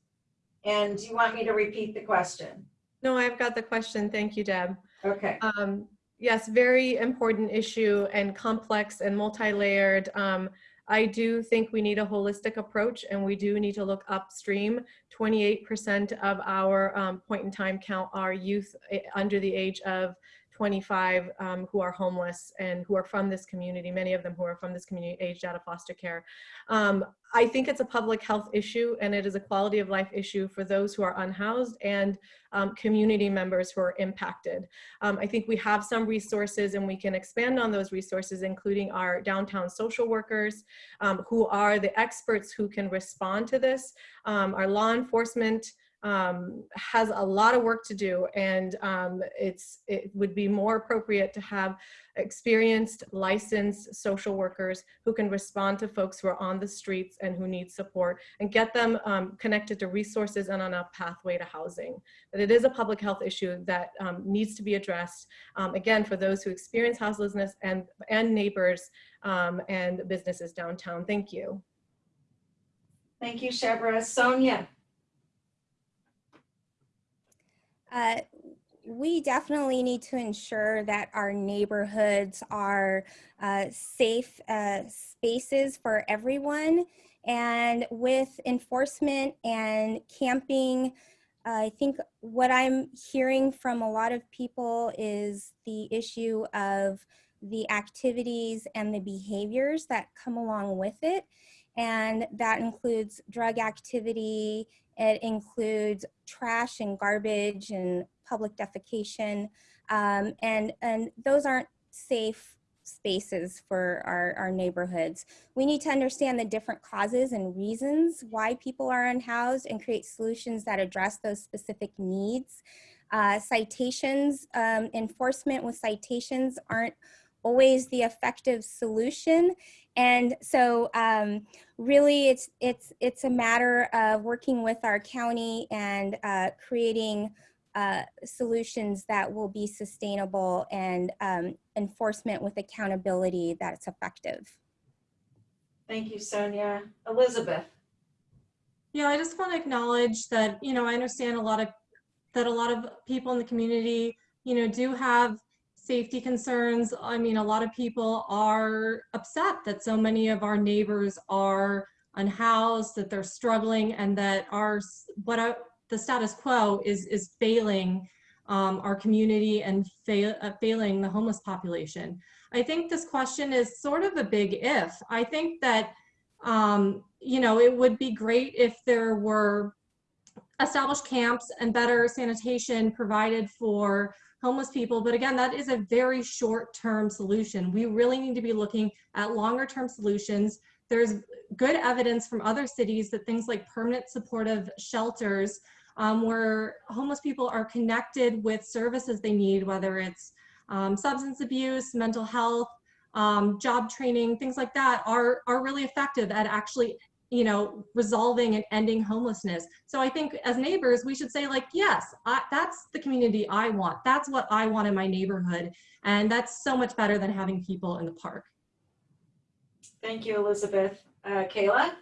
And do you want me to repeat the question? No, I've got the question. Thank you, Deb. Okay. Um, Yes, very important issue and complex and multi-layered. Um, I do think we need a holistic approach and we do need to look upstream. 28% of our um, point in time count are youth eh, under the age of 25 um, who are homeless and who are from this community, many of them who are from this community aged out of foster care. Um, I think it's a public health issue and it is a quality of life issue for those who are unhoused and um, community members who are impacted. Um, I think we have some resources and we can expand on those resources, including our downtown social workers um, who are the experts who can respond to this, um, our law enforcement, um, has a lot of work to do and um, it's it would be more appropriate to have experienced licensed social workers who can respond to folks who are on the streets and who need support and get them um, connected to resources and on a pathway to housing. But it is a public health issue that um, needs to be addressed um, again for those who experience houselessness and and neighbors um, and businesses downtown. Thank you. Thank you, Shebreh. Sonja? Uh, we definitely need to ensure that our neighborhoods are uh, safe uh, spaces for everyone. And with enforcement and camping, I think what I'm hearing from a lot of people is the issue of the activities and the behaviors that come along with it. And that includes drug activity, it includes trash and garbage and public defecation. Um, and, and those aren't safe spaces for our, our neighborhoods. We need to understand the different causes and reasons why people are unhoused and create solutions that address those specific needs. Uh, citations, um, enforcement with citations aren't always the effective solution. And so um, really it's, it's, it's a matter of working with our county and uh, creating uh, solutions that will be sustainable and um, enforcement with accountability that's effective. Thank you, Sonja. Elizabeth? Yeah, I just want to acknowledge that, you know, I understand a lot of, that a lot of people in the community, you know, do have safety concerns. I mean, a lot of people are upset that so many of our neighbors are unhoused, that they're struggling, and that our what I, the status quo is is failing um, our community and uh, failing the homeless population. I think this question is sort of a big if. I think that um, you know it would be great if there were established camps and better sanitation provided for homeless people. But again, that is a very short-term solution. We really need to be looking at longer-term solutions. There's good evidence from other cities that things like permanent supportive shelters um, where homeless people are connected with services they need, whether it's um, substance abuse, mental health, um, job training, things like that are, are really effective at actually you know, resolving and ending homelessness. So I think as neighbors, we should say like, yes, I, that's the community I want. That's what I want in my neighborhood. And that's so much better than having people in the park. Thank you, Elizabeth. Uh, Kayla?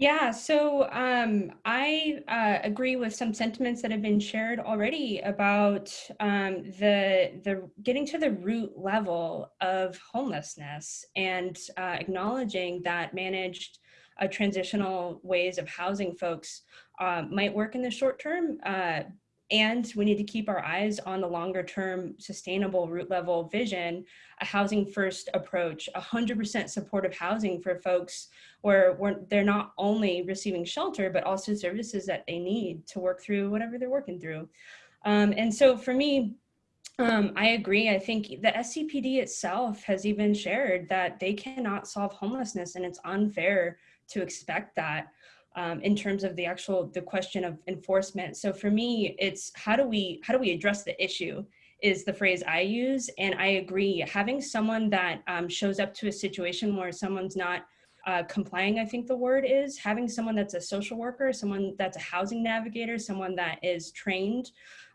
Yeah, so um, I uh, agree with some sentiments that have been shared already about um, the the getting to the root level of homelessness and uh, acknowledging that managed uh, transitional ways of housing folks uh, might work in the short term, uh, and we need to keep our eyes on the longer term sustainable root level vision, a housing first approach, 100% supportive housing for folks where they're not only receiving shelter, but also services that they need to work through whatever they're working through. Um, and so for me, um, I agree. I think the SCPD itself has even shared that they cannot solve homelessness and it's unfair to expect that um, in terms of the actual the question of enforcement. So for me, it's how do we how do we address the issue is the phrase I use, and I agree. Having someone that um, shows up to a situation where someone's not uh, complying, I think the word is having someone that's a social worker, someone that's a housing navigator, someone that is trained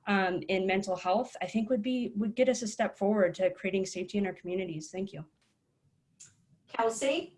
um, in mental health, I think would be would get us a step forward to creating safety in our communities. Thank you. Kelsey?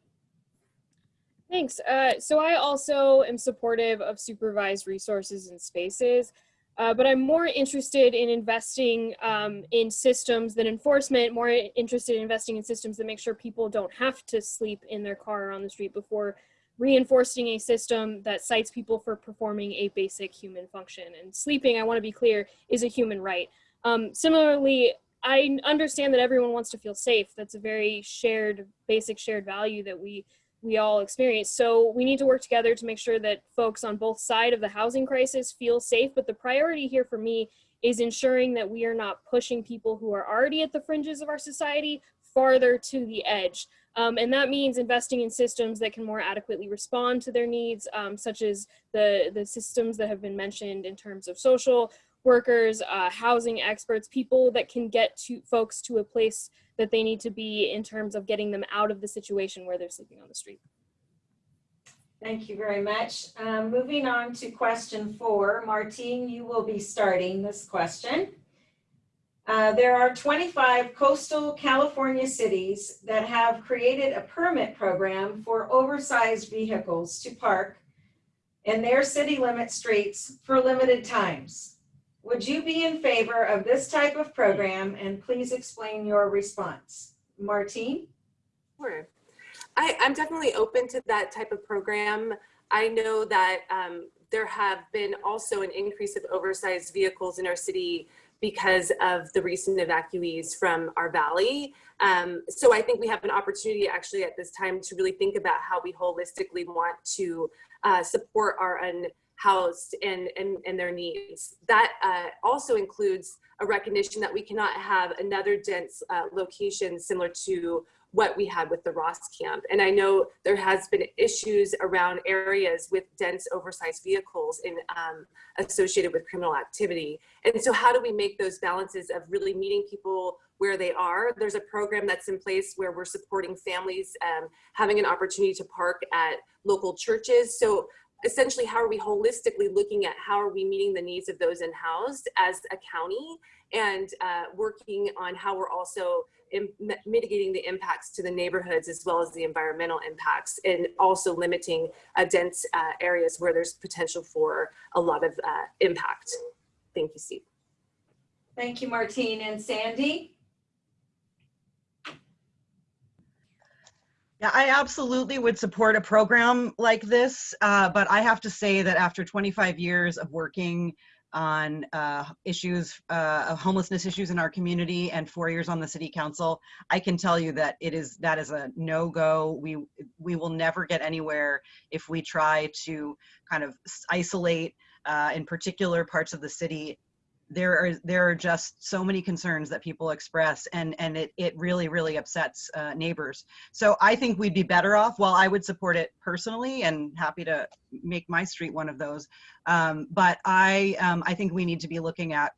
Thanks. Uh, so I also am supportive of supervised resources and spaces. Uh, but I'm more interested in investing um, in systems than enforcement, more interested in investing in systems that make sure people don't have to sleep in their car or on the street before reinforcing a system that cites people for performing a basic human function. And sleeping, I want to be clear, is a human right. Um, similarly, I understand that everyone wants to feel safe. That's a very shared, basic shared value that we we all experience. So we need to work together to make sure that folks on both side of the housing crisis feel safe. But the priority here for me is ensuring that we are not pushing people who are already at the fringes of our society farther to the edge. Um, and that means investing in systems that can more adequately respond to their needs, um, such as the, the systems that have been mentioned in terms of social workers, uh, housing experts, people that can get to folks to a place that they need to be in terms of getting them out of the situation where they're sleeping on the street. Thank you very much. Um, moving on to question four. Martine, you will be starting this question. Uh, there are 25 coastal California cities that have created a permit program for oversized vehicles to park in their city limit streets for limited times. Would you be in favor of this type of program and please explain your response? Martine? Sure. I, I'm definitely open to that type of program. I know that um, there have been also an increase of oversized vehicles in our city because of the recent evacuees from our valley. Um, so I think we have an opportunity actually at this time to really think about how we holistically want to uh, support our unhoused and, and, and their needs. That uh, also includes a recognition that we cannot have another dense uh, location similar to what we had with the Ross camp. And I know there has been issues around areas with dense oversized vehicles in, um, associated with criminal activity. And so how do we make those balances of really meeting people where they are? There's a program that's in place where we're supporting families um, having an opportunity to park at local churches. So essentially how are we holistically looking at how are we meeting the needs of those in-housed as a county and uh, working on how we're also mitigating the impacts to the neighborhoods as well as the environmental impacts and also limiting uh, dense uh, areas where there's potential for a lot of uh, impact. Thank you, Steve. Thank you, Martine and Sandy. I absolutely would support a program like this, uh, but I have to say that after 25 years of working on uh, issues uh, of homelessness issues in our community and four years on the city council, I can tell you that it is that is a no-go. We we will never get anywhere if we try to kind of isolate uh, in particular parts of the city there are there are just so many concerns that people express and and it it really really upsets uh, neighbors. So i think we'd be better off while i would support it personally and happy to make my street one of those. Um, but i um, i think we need to be looking at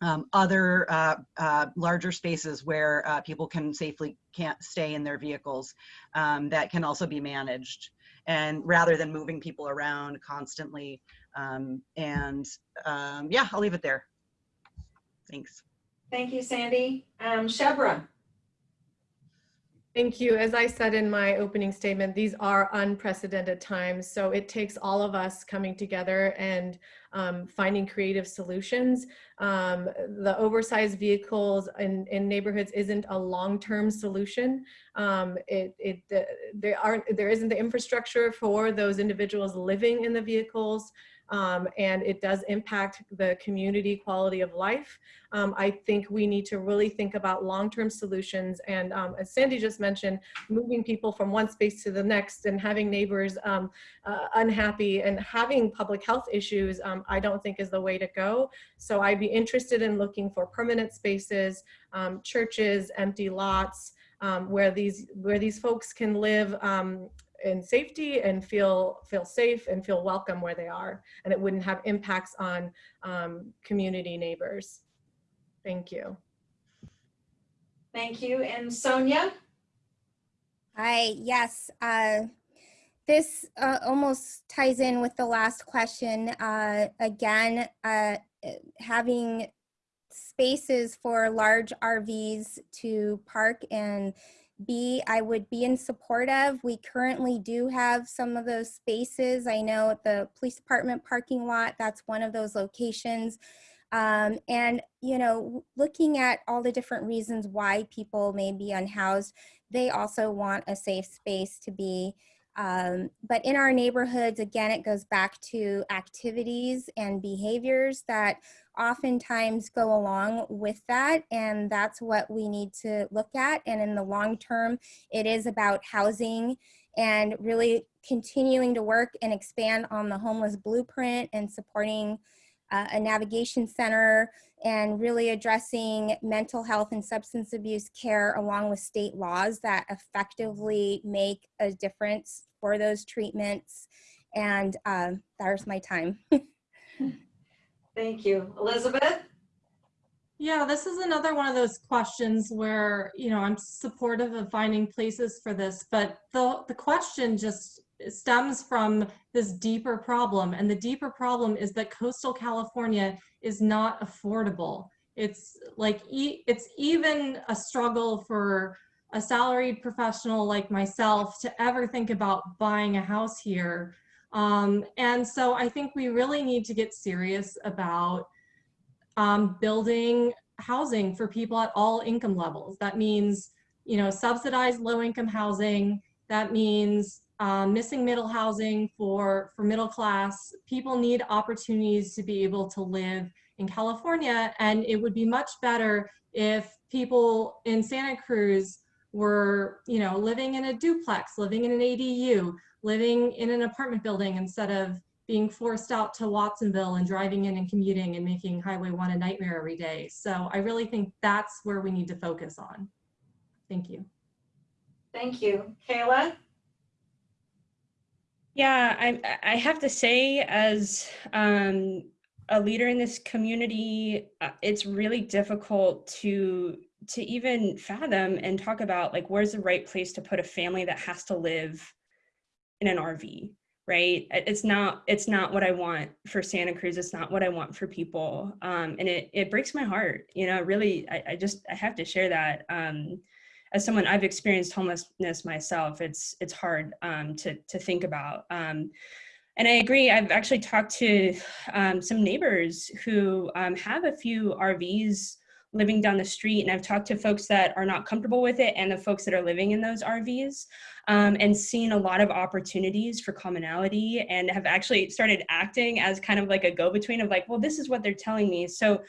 um, other uh, uh, larger spaces where uh, people can safely can't stay in their vehicles um, that can also be managed. And rather than moving people around constantly um, and um, yeah i'll leave it there Thanks. Thank you, Sandy. Um, Shebreh. Thank you. As I said in my opening statement, these are unprecedented times. So it takes all of us coming together and um, finding creative solutions. Um, the oversized vehicles in, in neighborhoods isn't a long-term solution. Um, it, it, uh, there, aren't, there isn't the infrastructure for those individuals living in the vehicles um, and it does impact the community quality of life. Um, I think we need to really think about long-term solutions and um, as Sandy just mentioned, moving people from one space to the next and having neighbors um, uh, unhappy and having public health issues, um, I don't think is the way to go. So I'd be interested in looking for permanent spaces, um, churches, empty lots, um, where these where these folks can live um, in safety and feel feel safe and feel welcome where they are. And it wouldn't have impacts on um, community neighbors. Thank you. Thank you. And sonja? Hi yes uh, this uh, almost ties in with the last question. Uh, again uh, having spaces for large RVs to park and B, I would be in support of. We currently do have some of those spaces. I know at the police department parking lot, that's one of those locations. Um, and, you know, looking at all the different reasons why people may be unhoused, they also want a safe space to be. Um, but in our neighborhoods, again, it goes back to activities and behaviors that oftentimes go along with that. And that's what we need to look at. And in the long term, it is about housing and really continuing to work and expand on the homeless blueprint and supporting uh, a navigation center and really addressing mental health and substance abuse care along with state laws that effectively make a difference for those treatments. And um, there's my time. (laughs) Thank you. Elizabeth? Yeah, this is another one of those questions where, you know, I'm supportive of finding places for this, but the, the question just stems from this deeper problem. And the deeper problem is that coastal California is not affordable. It's like, e it's even a struggle for a salaried professional like myself to ever think about buying a house here. Um, and so I think we really need to get serious about um, building housing for people at all income levels. That means, you know, subsidized low income housing. That means um, missing middle housing for, for middle class. People need opportunities to be able to live in California. And it would be much better if people in Santa Cruz were, you know, living in a duplex, living in an ADU, living in an apartment building instead of being forced out to Watsonville and driving in and commuting and making Highway 1 a nightmare every day. So I really think that's where we need to focus on. Thank you. Thank you. Kayla? Yeah, I, I have to say, as um, a leader in this community, uh, it's really difficult to to even fathom and talk about like where's the right place to put a family that has to live in an RV, right? It's not it's not what I want for Santa Cruz. It's not what I want for people, um, and it it breaks my heart. You know, really, I, I just I have to share that. Um, as someone I've experienced homelessness myself, it's it's hard um, to to think about. Um, and I agree. I've actually talked to um, some neighbors who um, have a few RVs living down the street, and I've talked to folks that are not comfortable with it, and the folks that are living in those RVs, um, and seen a lot of opportunities for commonality, and have actually started acting as kind of like a go-between of like, well, this is what they're telling me, so.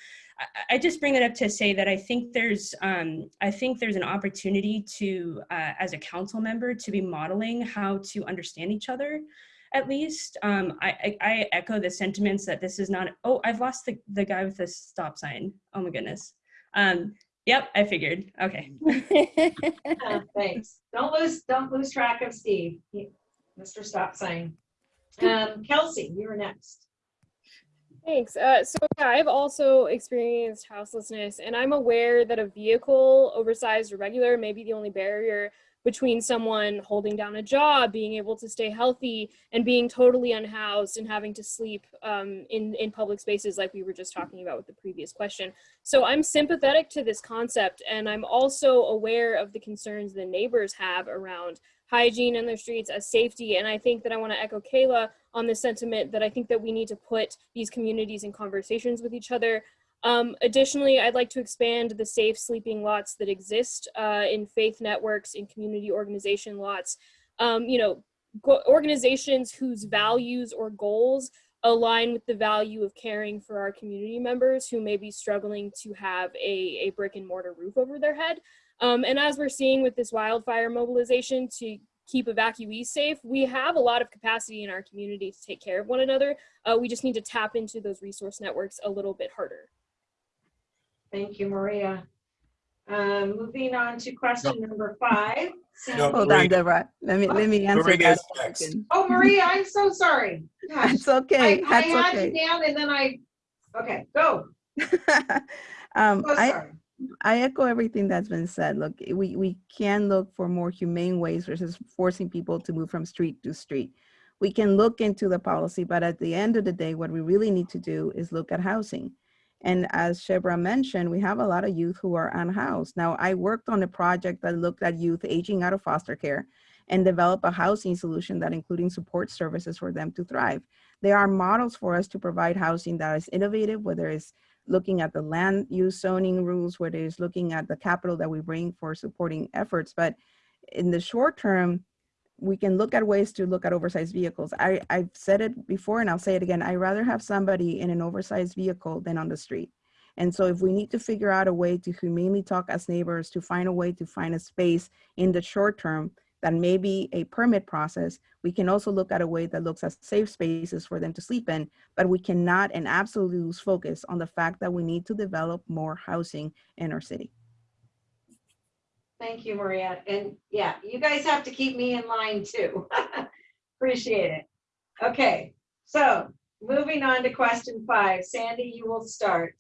I just bring that up to say that I think there's um, I think there's an opportunity to uh, as a council member to be modeling how to understand each other at least um, I, I, I, echo the sentiments that this is not oh I've lost the, the guy with the stop sign oh my goodness um, yep I figured okay Uh, (laughs) Thanks. Don't lose, don't lose track of Steve, Mr. Stop Sign. Um, Kelsey, you are next. Thanks. Uh, so yeah, I've also experienced houselessness, and I'm aware that a vehicle, oversized or regular, may be the only barrier between someone holding down a job, being able to stay healthy, and being totally unhoused and having to sleep um, in in public spaces, like we were just talking about with the previous question. So I'm sympathetic to this concept, and I'm also aware of the concerns the neighbors have around hygiene in the streets as safety. And I think that I want to echo Kayla on the sentiment that I think that we need to put these communities in conversations with each other. Um, additionally, I'd like to expand the safe sleeping lots that exist uh, in faith networks, in community organization lots. Um, you know, organizations whose values or goals align with the value of caring for our community members who may be struggling to have a, a brick and mortar roof over their head. Um, and as we're seeing with this wildfire mobilization to keep evacuees safe, we have a lot of capacity in our community to take care of one another. Uh, we just need to tap into those resource networks a little bit harder. Thank you, Maria. Um, moving on to question number five. Sandy. Hold on, Maria. Deborah. Let me, let me answer Maria that. is next. question. Oh, Maria, I'm so sorry. Gosh, (laughs) That's okay, I that's had okay. you down and then I, okay, go. (laughs) Um, So I, sorry. I echo everything that's been said. Look, eh, we, we can look for more humane ways versus forcing people to move from street to street. We can look into the policy, but at the end of the day, what we really need to do is look at housing. And as Shebreh mentioned, we have a lot of youth who are unhoused. Now, I worked on a project that looked at youth aging out of foster care and develop a housing solution that including support services for them to thrive. There are models for us to provide housing that is innovative, whether it's looking at the land use zoning rules, whether it's looking at the capital that we bring for supporting efforts. But in the short term, we can look at ways to look at oversized vehicles. I, I've said it before and I'll say it again. i rather have somebody in an oversized vehicle than on the street. And so if we need to figure out a way to humanely talk as neighbors, to find a way to find a space in the short term that may be a permit process, we can also look at a way that looks at safe spaces for them to sleep in, but we cannot and absolutely lose focus on the fact that we need to develop more housing in our city. Thank you, Maria. And yeah, you guys have to keep me in line too. (laughs) Appreciate it. Okay, so moving on to question five. Sandy, you will start.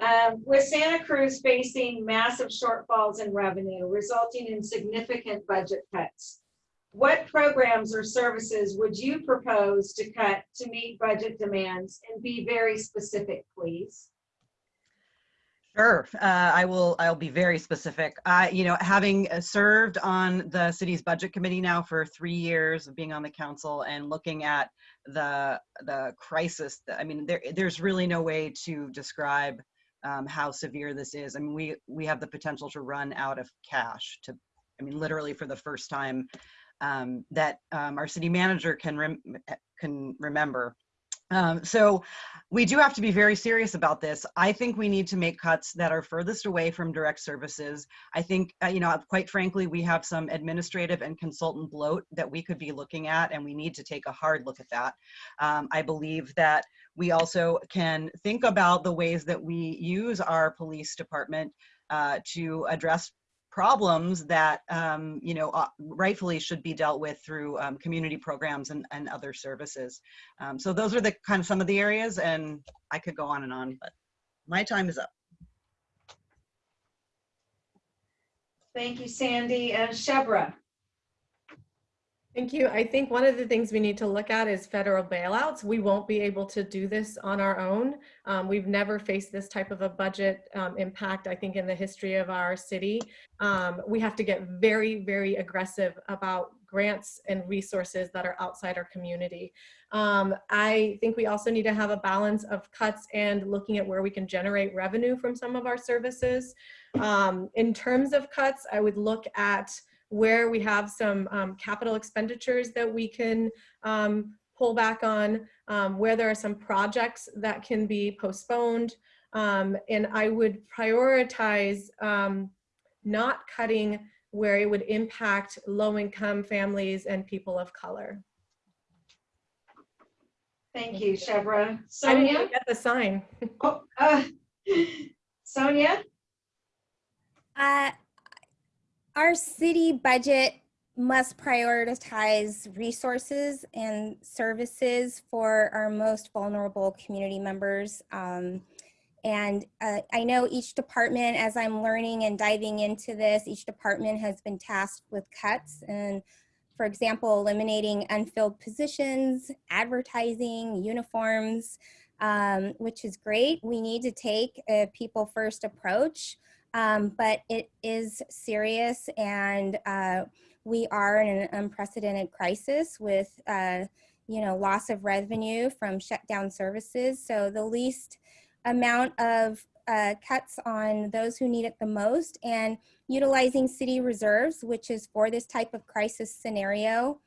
Um, with Santa Cruz facing massive shortfalls in revenue resulting in significant budget cuts, what programs or services would you propose to cut to meet budget demands and be very specific, please? Sure, uh, I will. I'll be very specific. I, you know, having uh, served on the city's budget committee now for three years of being on the council and looking at the the crisis. I mean, there there's really no way to describe um, how severe this is. I mean, we we have the potential to run out of cash. To, I mean, literally for the first time um, that um, our city manager can rem can remember. Um, so we do have to be very serious about this. I think we need to make cuts that are furthest away from direct services. I think, uh, you know, quite frankly, we have some administrative and consultant bloat that we could be looking at, and we need to take a hard look at that. Um, I believe that we also can think about the ways that we use our police department uh, to address problems that um, you know uh, rightfully should be dealt with through um, community programs and, and other services. Um, so those are the kind of some of the areas, and I could go on and on, but my time is up. Thank you, Sandy and Shebreh. Thank you. I think one of the things we need to look at is federal bailouts. We won't be able to do this on our own. Um, we've never faced this type of a budget um, impact, I think, in the history of our city. Um, we have to get very, very aggressive about grants and resources that are outside our community. Um, I think we also need to have a balance of cuts and looking at where we can generate revenue from some of our services. Um, in terms of cuts, I would look at where we have some um, capital expenditures that we can um, pull back on, um, where there are some projects that can be postponed. Um, and I would prioritize um, not cutting where it would impact low-income families and people of color. Thank you, Shebreh. I Sonja? didn't get the sign. Oh, uh, (laughs) Sonja? Uh, our city budget must prioritize resources and services for our most vulnerable community members. Um, and uh, I know each department, as I'm learning and diving into this, each department has been tasked with cuts and, for example, eliminating unfilled positions, advertising, uniforms, um, which is great. We need to take a people first approach um, but it is serious and uh, we are in an unprecedented crisis with uh, you know loss of revenue from shutdown services. So the least amount of uh, cuts on those who need it the most and utilizing city reserves which is for this type of crisis scenario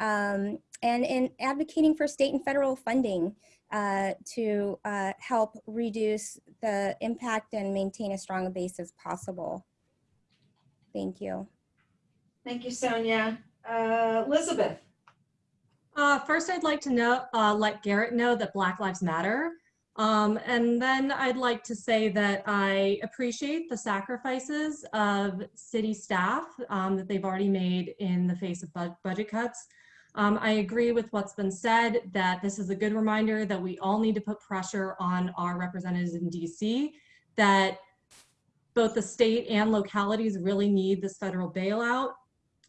um, and in advocating for state and federal funding uh, to uh, help reduce the impact and maintain as strong a base as possible. Thank you. Thank you, Sonja. Uh, Elizabeth? Uh, first, I'd like to know, uh, let Garrett know that Black Lives Matter. Um, and then I'd like to say that I appreciate the sacrifices of city staff um, that they've already made in the face of bu budget cuts. Um, I agree with what's been said that this is a good reminder that we all need to put pressure on our representatives in DC that both the state and localities really need this federal bailout.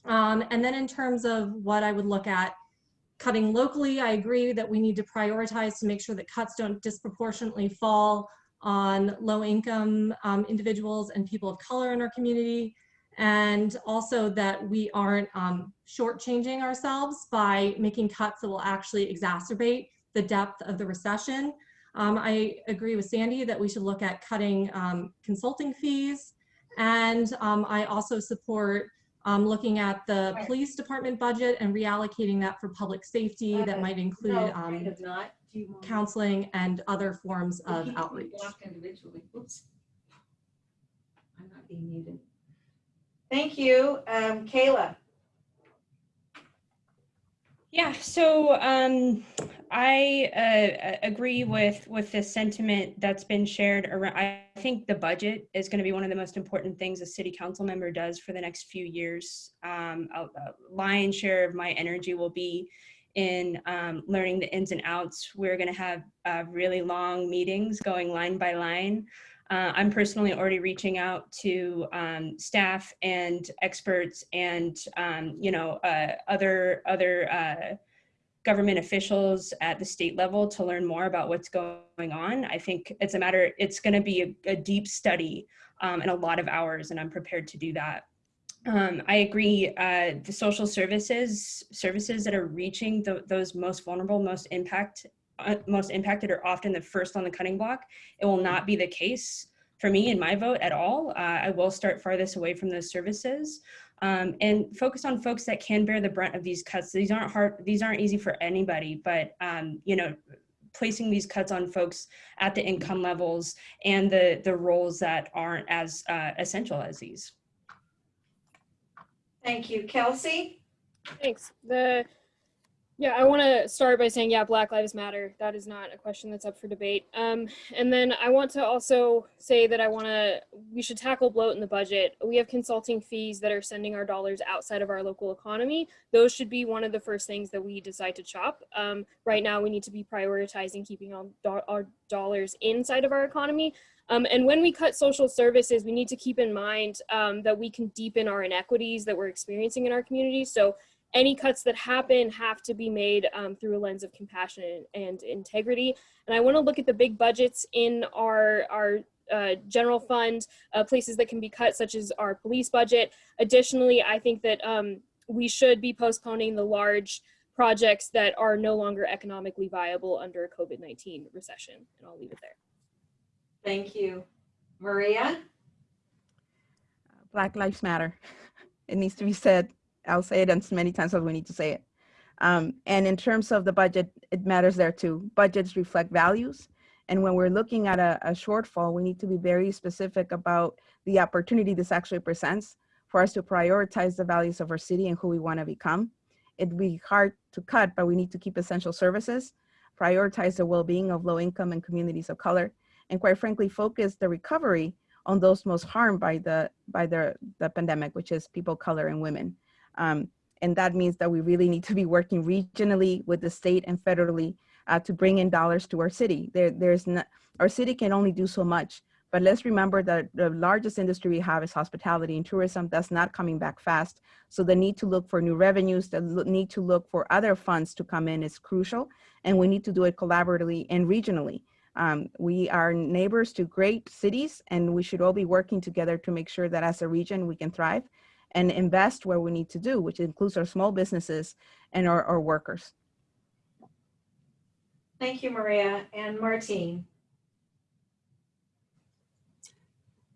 Um, and then in terms of what I would look at cutting locally, I agree that we need to prioritize to make sure that cuts don't disproportionately fall on low-income um, individuals and people of color in our community, and also that we aren't um, shortchanging ourselves by making cuts that will actually exacerbate the depth of the recession. Um, I agree with Sandy that we should look at cutting um, consulting fees. And um, I also support um, looking at the police department budget and reallocating that for public safety that might include No, um, kind of not. Do you want- counseling and other forms of outreach. blocked individually. Oops. I'm not being muted. Thank you. Um, Kayla. Yeah, so um, I uh, agree with with the sentiment that's been shared around. I think the budget is going to be one of the most important things a city council member does for the next few years. Um, a, a lion's share of my energy will be in um, learning the ins and outs. We're going to have uh, really long meetings going line by line. Uh, I'm personally already reaching out to um, staff and experts and um, you know uh, other other uh, government officials at the state level to learn more about what's going on. I think it's a matter. It's going to be a, a, deep study um, and a lot of hours, and I'm prepared to do that. Um, I agree. Uh, the social services services that are reaching the, those most vulnerable, most impact most impacted are often the first on the cutting block. It will not be the case for me in my vote at all. Uh, I will start farthest away from those services um, and focus on folks that can bear the brunt of these cuts. These aren't hard, these aren't easy for anybody, but um, you know, placing these cuts on folks at the income levels and the, the roles that aren't as uh, essential as these. Thank you. Kelsey? Thanks. The yeah, I want to start by saying, yeah, Black Lives Matter. That is not a question that's up for debate. Um, and then I want to also say that I want to, we should tackle bloat in the budget. We have consulting fees that are sending our dollars outside of our local economy. Those should be one of the first things that we decide to chop. Um, right now, we need to be prioritizing keeping our, do our dollars inside of our economy. Um, and when we cut social services, we need to keep in mind um, that we can deepen our inequities that we're experiencing in our community. So any cuts that happen have to be made um, through a lens of compassion and integrity. And I want to look at the big budgets in our, our uh, general fund, uh, places that can be cut, such as our police budget. Additionally, I think that um, we should be postponing the large projects that are no longer economically viable under a COVID-19 recession. And I'll leave it there. Thank you. Maria? Black Lives Matter. (laughs) It needs to be said. I'll say it as many times as we need to say it. Um, and in terms of the budget, it matters there too. Budgets reflect values. And when we're looking at a, a shortfall, we need to be very specific about the opportunity this actually presents for us to prioritize the values of our city and who we want to become. It'd be hard to cut, but we need to keep essential services, prioritize the well-being of low-income and communities of color, and quite frankly, focus the recovery on those most harmed by the by the, the pandemic, which is people of color and women. Um, and that means that we really need to be working regionally with the state and federally uh, to bring in dollars to our city. There, there's not, our city can only do so much, but let's remember that the largest industry we have is hospitality and tourism. That's not coming back fast. So the need to look for new revenues, the need to look for other funds to come in is crucial. And we need to do it collaboratively and regionally. Um, we are neighbors to great cities and we should all be working together to make sure that as a region we can thrive and invest where we need to do, which includes our small businesses and our, our workers. Thank you, Maria. And Martine?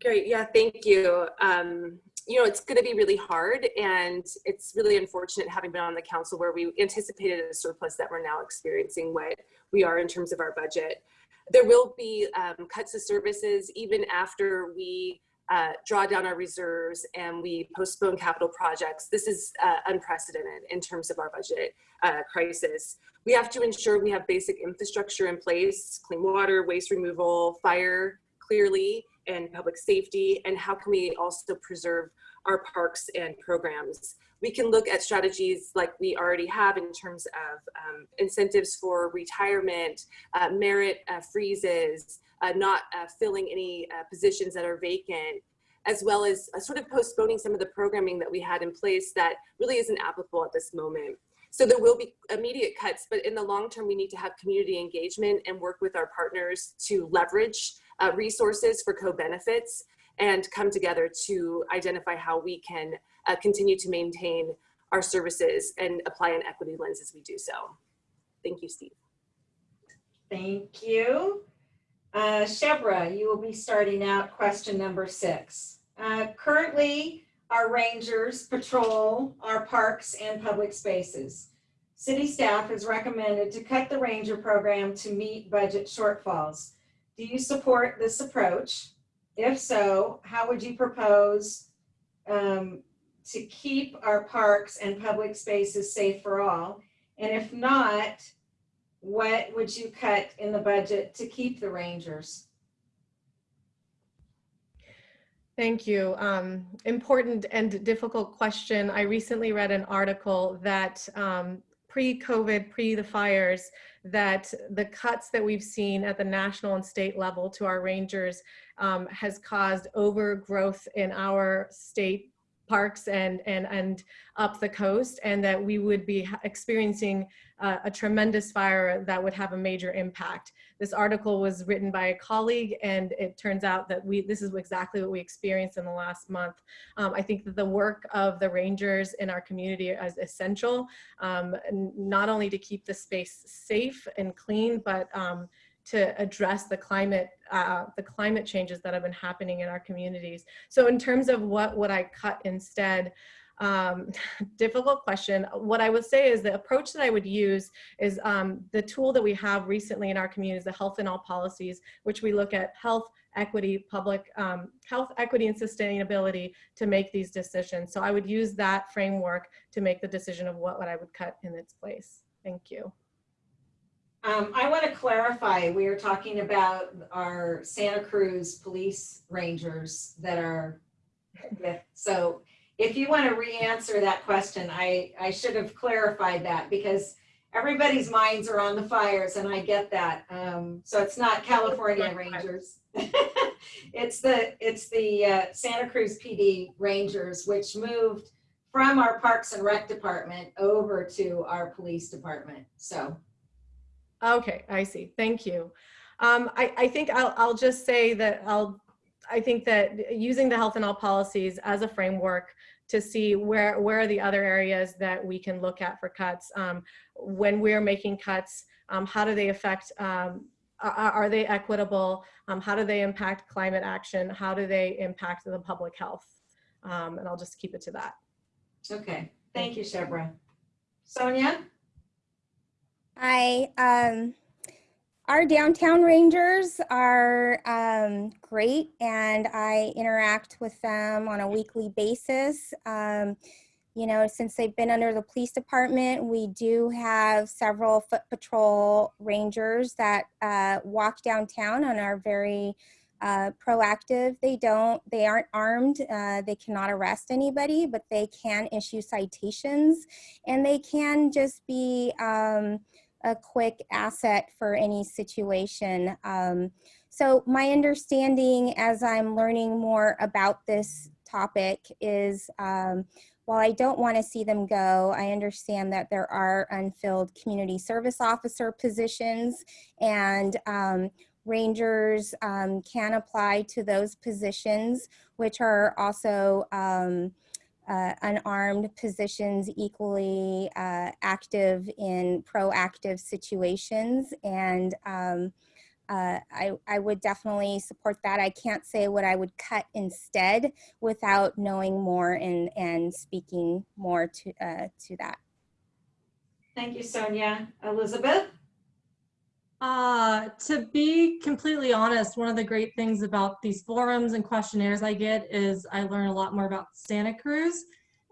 Great, yeah, thank you. Um, you know, it's going to be really hard and it's really unfortunate having been on the council where we anticipated a surplus that we're now experiencing what we are in terms of our budget. There will be um, cuts to services even after we uh, draw down our reserves and we postpone capital projects. This is uh, unprecedented in terms of our budget uh, crisis. We have to ensure we have basic infrastructure in place, clean water, waste removal, fire clearly, and public safety, and how can we also preserve our parks and programs. We can look at strategies like we already have in terms of um, incentives for retirement, uh, merit uh, freezes, not uh, filling any uh, positions that are vacant, as well as uh, sort of postponing some of the programming that we had in place that really isn't applicable at this moment. So there will be immediate cuts, but in the long term, we need to have community engagement and work with our partners to leverage uh, resources for co-benefits and come together to identify how we can uh, continue to maintain our services and apply an equity lens as we do so. Thank you, Steve. Thank you. Uh, Shebreh, you will be starting out question number six. Uh, Currently, our rangers patrol our parks and public spaces. City staff has recommended to cut the ranger program to meet budget shortfalls. Do you support this approach? If so, how would you propose um, to keep our parks and public spaces safe for all? And if not, what would you cut in the budget to keep the rangers? Thank you. Um, important and difficult question. I recently read an article that um, pre-COVID, pre the fires, that the cuts that we've seen at the national and state level to our rangers um, has caused overgrowth in our state parks and and and up the coast and that we would be experiencing uh, a tremendous fire that would have a major impact this article was written by a colleague and it turns out that we this is exactly what we experienced in the last month um, i think that the work of the rangers in our community is essential um, not only to keep the space safe and clean but um, to address the climate, uh, the climate changes that have been happening in our communities. So in terms of what would I cut instead, um, (laughs) difficult question. What I would say is the approach that I would use is um, the tool that we have recently in our community is the health in all policies, which we look at health, equity, public um, health, equity, and sustainability to make these decisions. So I would use that framework to make the decision of what, what I would cut in its place. Thank you. Um, I want to clarify, we are talking about our Santa Cruz police rangers that are (laughs) so if you want to re-answer that question, I, I should have clarified that because everybody's minds are on the fires and I get that. Um, so it's not California Rangers. (laughs) it's the, it's the uh, Santa Cruz PD Rangers, which moved from our Parks and Rec Department over to our police department. So Okay, I see. Thank you. Um, I, I think I'll, I'll just say that I'll, I think that using the health and all policies as a framework to see where, where are the other areas that we can look at for cuts. Um, when we're making cuts, um, how do they affect, um, are, are, they equitable? Um, how do they impact climate action? How do they impact the public health? Um, and I'll just keep it to that. Okay, thank you, Shebreh. Sonja? Hi. Our downtown rangers are um, great, and I interact with them on a weekly basis. Um, you know, since they've been under the police department, we do have several foot patrol rangers that uh, walk downtown and are very uh, proactive. They don't, they aren't armed. Uh, they cannot arrest anybody, but they can issue citations and they can just be, um, a quick asset for any situation. Um, so my understanding as I'm learning more about this topic is um, while I don't want to see them go, I understand that there are unfilled community service officer positions and um, rangers um, can apply to those positions, which are also um, uh, unarmed positions equally uh, active in proactive situations. And um, uh, I, I would definitely support that. I can't say what I would cut instead without knowing more and, and speaking more to, uh, to that. Thank you, Sonja. Elizabeth? Uh, to be completely honest, one of the great things about these forums and questionnaires I get is I learn a lot more about Santa Cruz.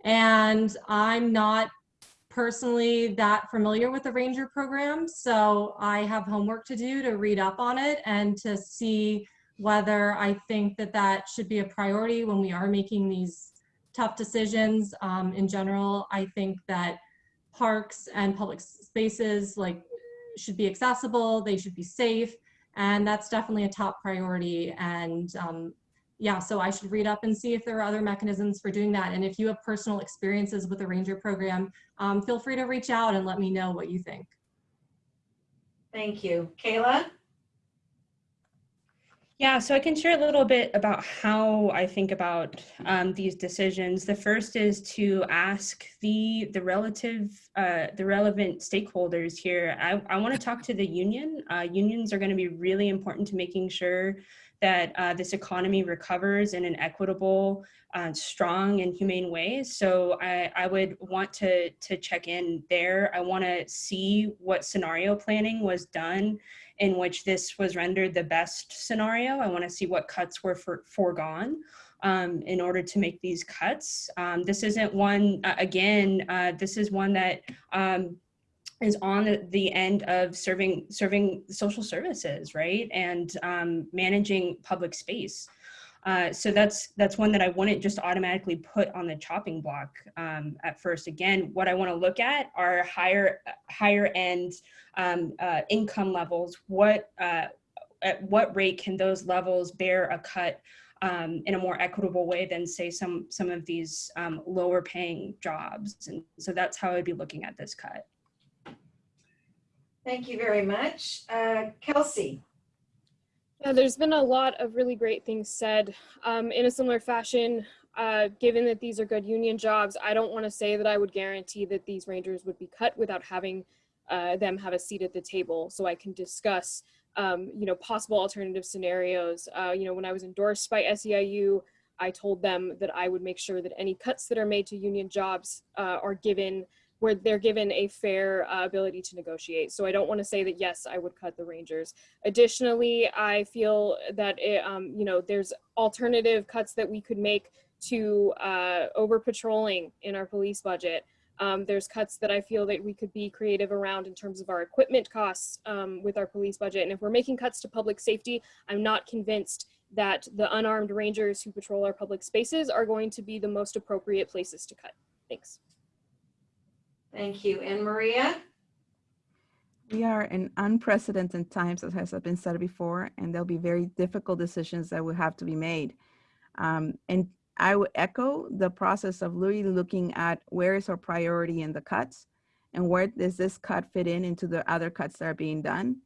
And I'm not personally that familiar with the Ranger program, so I have homework to do to read up on it and to see whether I think that that should be a priority when we are making these tough decisions. Um, in general, I think that parks and public spaces like should be accessible, they should be safe, and that's definitely a top priority. And um, yeah, so I should read up and see if there are other mechanisms for doing that. And if you have personal experiences with the Ranger program, um, feel free to reach out and let me know what you think. Thank you. Kayla? Yeah, so I can share a little bit about how I think about um, these decisions. The first is to ask the the relative uh, the relevant stakeholders here. I, I want to talk to the union. Uh, unions are going to be really important to making sure that uh, this economy recovers in an equitable, uh, strong, and humane way. So I, I would want to to check in there. I want to see what scenario planning was done in which this was rendered the best scenario. I want to see what cuts were for, foregone um, in order to make these cuts. Um, this isn't one, uh, again, uh, this is one that um, is on the, end of serving serving social services, right? And um, managing public space. Uh, so that's that's one that I wouldn't just automatically put on the chopping block um, at first. Again, what I want to look at are higher higher end um, uh, income levels. What uh, at what rate can those levels bear a cut um, in a more equitable way than say some some of these um, lower paying jobs? And so that's how I'd be looking at this cut. Thank you very much. Uh, Kelsey? Yeah, there's been a lot of really great things said. Um, in a similar fashion, uh, given that these are good union jobs, I don't want to say that I would guarantee that these rangers would be cut without having uh, them have a seat at the table so I can discuss, um, you know, possible alternative scenarios. Uh, you know, when I was endorsed by SEIU, I told them that I would make sure that any cuts that are made to union jobs uh, are given where they're given a fair uh, ability to negotiate. So I don't want to say that, yes, I would cut the Rangers. Additionally, I feel that, it, um, you know, there's alternative cuts that we could make to uh, over patrolling in our police budget. Um, there's cuts that I feel that we could be creative around in terms of our equipment costs um, with our police budget. And if we're making cuts to public safety, I'm not convinced that the unarmed rangers who patrol our public spaces are going to be the most appropriate places to cut. Thanks. Thank you. And Maria? We are in unprecedented times, as has been said before, and there'll be very difficult decisions that will have to be made. Um, and I would echo the process of really looking at where is our priority in the cuts and where does this cut fit in into the other cuts that are being done,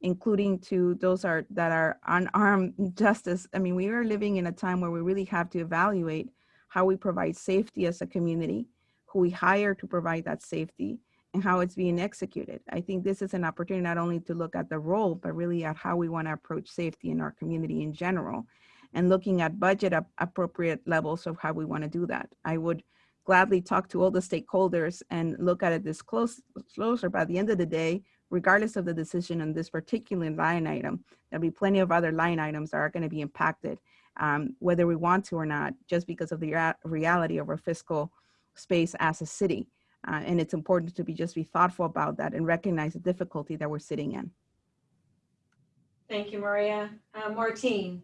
including to those are that are on unarmed (laughs) justice. I mean, we are living in a time where we really have to evaluate how we provide safety as a community who we hire to provide that safety and how it's being executed. I think this is an opportunity not only to look at the role, but really at how we want to approach safety in our community in general and looking at budget ap appropriate levels of how we want to do that. I would gladly talk to all the stakeholders and look at it this close, closer. By the end of the day, regardless of the decision on this particular line item, there'll be plenty of other line items that are going to be impacted, um, whether we want to or not, just because of the reality of our fiscal space as a city. Uh, and it's important to be just be thoughtful about that and recognize the difficulty that we're sitting in. Thank you, Maria. Uh, Martine.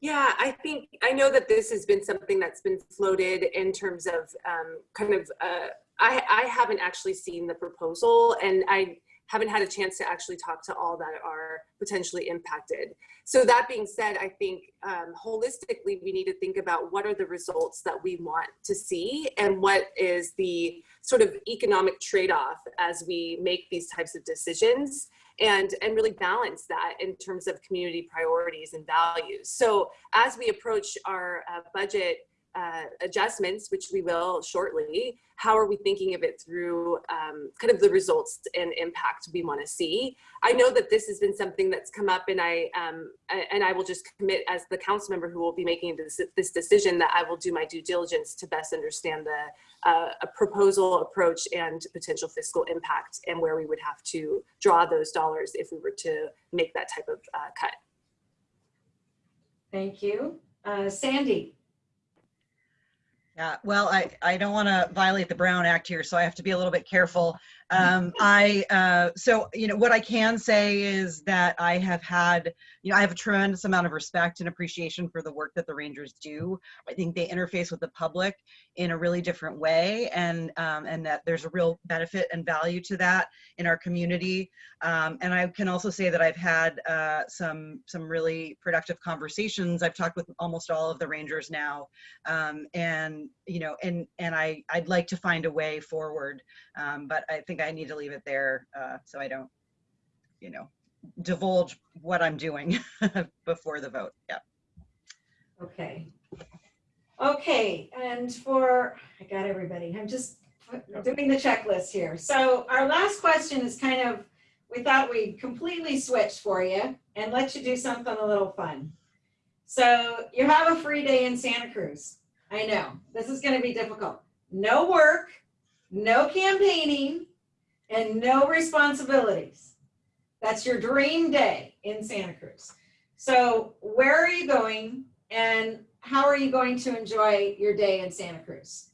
Yeah, I think I know that this has been something that's been floated in terms of um, kind of, uh, I, I haven't actually seen the proposal and I haven't had a chance to actually talk to all that are potentially impacted. So that being said, I think um, holistically, we need to think about what are the results that we want to see and what is the sort of economic trade-off as we make these types of decisions and, and really balance that in terms of community priorities and values. So as we approach our uh, budget uh, adjustments, which we will shortly, how are we thinking of it through um, kind of the results and impact we want to see? I know that this has been something that's come up and I um, and I will just commit as the council member who will be making this, this decision that I will do my due diligence to best understand the uh, a proposal approach and potential fiscal impact and where we would have to draw those dollars if we were to make that type of uh, cut. Thank you. Uh, Sandy. Yeah, well, I, I don't want to violate the Brown Act here, so I have to be a little bit careful. Um, I uh, so you know what I can say is that I have had you know I have a tremendous amount of respect and appreciation for the work that the Rangers do. I think they interface with the public in a really different way, and um, and that there's a real benefit and value to that in our community. Um, and I can also say that I've had uh, some some really productive conversations. I've talked with almost all of the Rangers now, um, and you know, and and I I'd like to find a way forward, um, but I think I need to leave it there uh, so I don't, you know, divulge what I'm doing (laughs) before the vote. Yeah. Okay. Okay, and for, I got everybody, I'm just doing the checklist here. So our last question is kind of, we thought we'd completely switch for you and let you do something a little fun. So you have a free day in Santa Cruz. I know, this is gonna be difficult. No work, no campaigning, and no responsibilities. That's your dream day in Santa Cruz. So where are you going and how are you going to enjoy your day in Santa Cruz?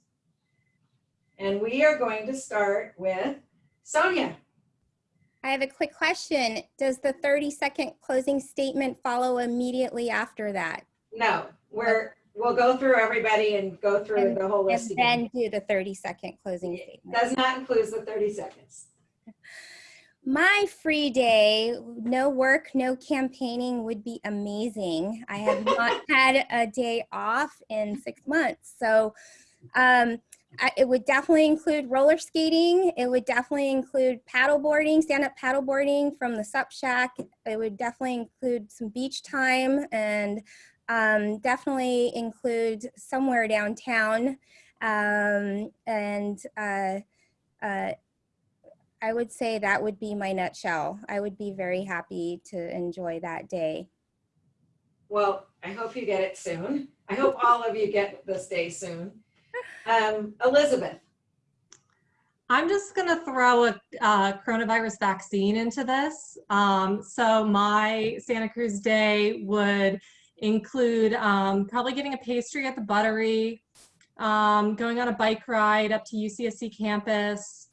And we are going to start with Sonja. I have a quick question. Does the 30 second closing statement follow immediately after that? No, we're, we'll go through everybody and go through And- the whole And list again. then do the 30 second closing statement. Does not include the 30 seconds. My free day, no work, no campaigning would be amazing. I have not (laughs) had a day off in six months. So um, I, it would definitely include roller skating. It would definitely include paddleboarding, stand up paddleboarding from the Sup Shack. It would definitely include some beach time and um, definitely include somewhere downtown. Um, and uh, uh, I would say that would be my nutshell. I would be very happy to enjoy that day. Well, I hope you get it soon. I hope all of you get this day soon. Um, Elizabeth, I'm just going to throw a uh, coronavirus vaccine into this. Um, so my Santa Cruz day would include um, probably getting a pastry at the Buttery, um, going on a bike ride up to UCSC campus,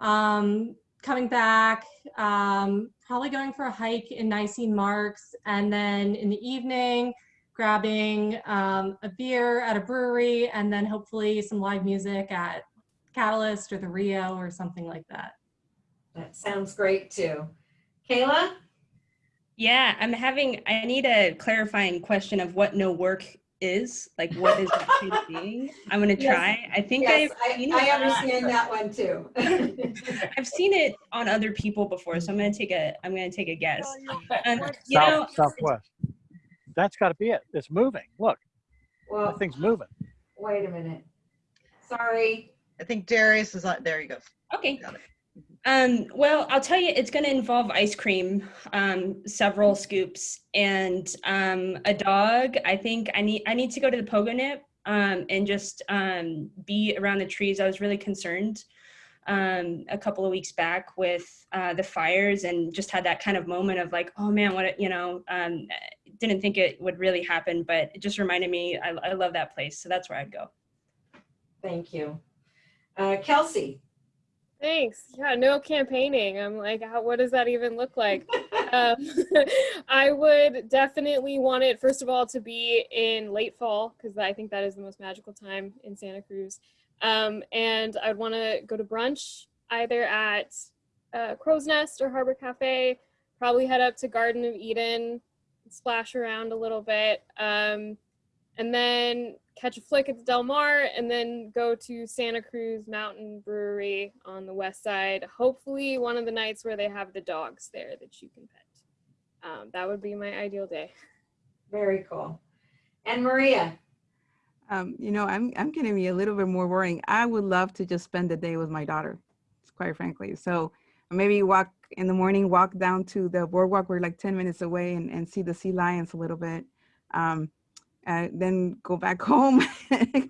um, coming back, um, probably going for a hike in Nisene Marks, and then in the evening, grabbing um, a beer at a brewery, and then hopefully some live music at Catalyst or the Rio or something like that. that sounds great too. Kayla? Yeah, I'm having, I need a clarifying question of what no work is. Like, what is that actually being? I'm gonna Yes. try. I think Yes, I've I, I understand that one too. (laughs) (laughs) I've seen it on other people before, so I'm gonna take a, I'm gonna take a guess. Um, you know, Southwest. That's got to be it. It's moving. Look, Well, that thing's moving. wait a minute. Sorry. I think Darius is on, there you go. Okay. Um, well, I'll tell you, it's going to involve ice cream, um, several scoops, and um, a dog. I think I need I need to go to the Pogonip um, and just um, be around the trees. I was really concerned um, a couple of weeks back with uh, the fires, and just had that kind of moment of like, oh man, what you know. Didn't think it would really happen, but it just reminded me. I, I love that place, so that's where I'd go. Thank you. Uh, Kelsey? Thanks. Yeah, no campaigning. I'm like, how, what does that even look like? (laughs) um, (laughs) I would definitely want it, first of all, to be in late fall, because I think that is the most magical time in Santa Cruz. Um, and I'd want to go to brunch either at uh, Crow's Nest or Harbor Cafe, probably head up to Garden of Eden, splash around a little bit. Um, and then catch a flick at the Del Mar and then go to Santa Cruz Mountain Brewery on the west side. Hopefully, one of the nights where they have the dogs there that you can pet. Um, that would be my ideal day. Very cool. And Maria? Um, you know, I'm I'm gonna be a little bit more worrying. I would love to just spend the day with my daughter, quite frankly. So maybe walk in the morning, walk down to the boardwalk. We're like 10 minutes away and, and see the sea lions a little bit. Um, then go back (laughs) home,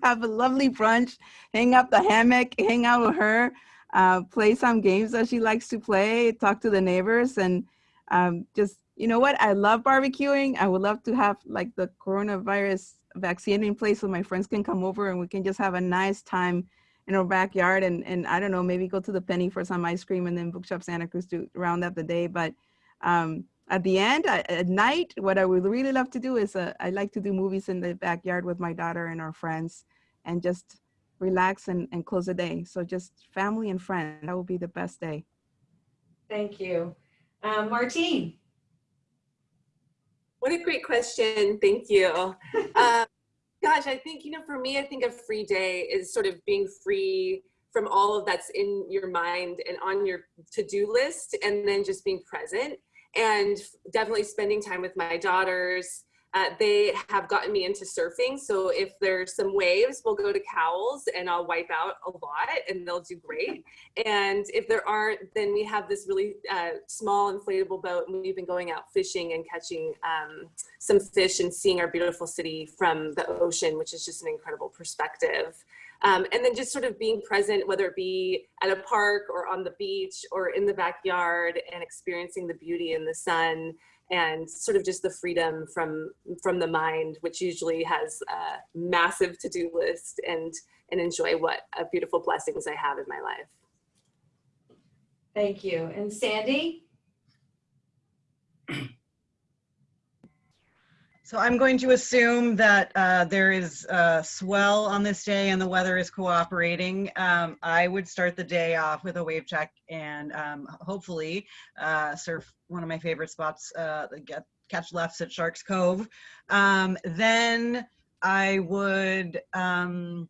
have a lovely brunch, hang up the hammock, hang out with her, uh, play some games that she likes to play, talk to the neighbors, and um, just you know what? I love barbecuing. I would love to have like the coronavirus vaccine in place so my friends can come over and we can just have a nice time in our backyard and and I don't know maybe go to the penny for some ice cream and then bookshop Santa Cruz to round up the day but um at the end I, at night what I would really love to do is uh, I like to do movies in the backyard with my daughter and our friends and just relax and, and close the day so just family and friends that will be the best day Thank you. Um, Martine? What a great question. Thank you. (laughs) Um, gosh, I think, you know, for me, I think a free day is sort of being free from all of that's in your mind and on your to-do list and then just being present. And definitely spending time with my daughters. Uh, they have gotten me into surfing. So if there's some waves, we'll go to Cowell's and I'll wipe out a lot and they'll do great. (laughs) And if there aren't, then we have this really uh, small inflatable boat and we've been going out fishing and catching um, some fish and seeing our beautiful city from the ocean, which is just an incredible perspective. Um, and then just sort of being present, whether it be at a park or on the beach or in the backyard and experiencing the beauty in the sun and sort of just the freedom from from the mind, which usually has a massive to-do list and and enjoy what a beautiful blessings I have in my life. Thank you. And Sandy? (clears throat) So I'm going to assume that uh, there is a swell on this day and the weather is cooperating. Um, I would start the day off with a wave check and um, hopefully uh, surf one of my favorite spots, uh, get, catch lefts at Sharks Cove. Um, then I would um,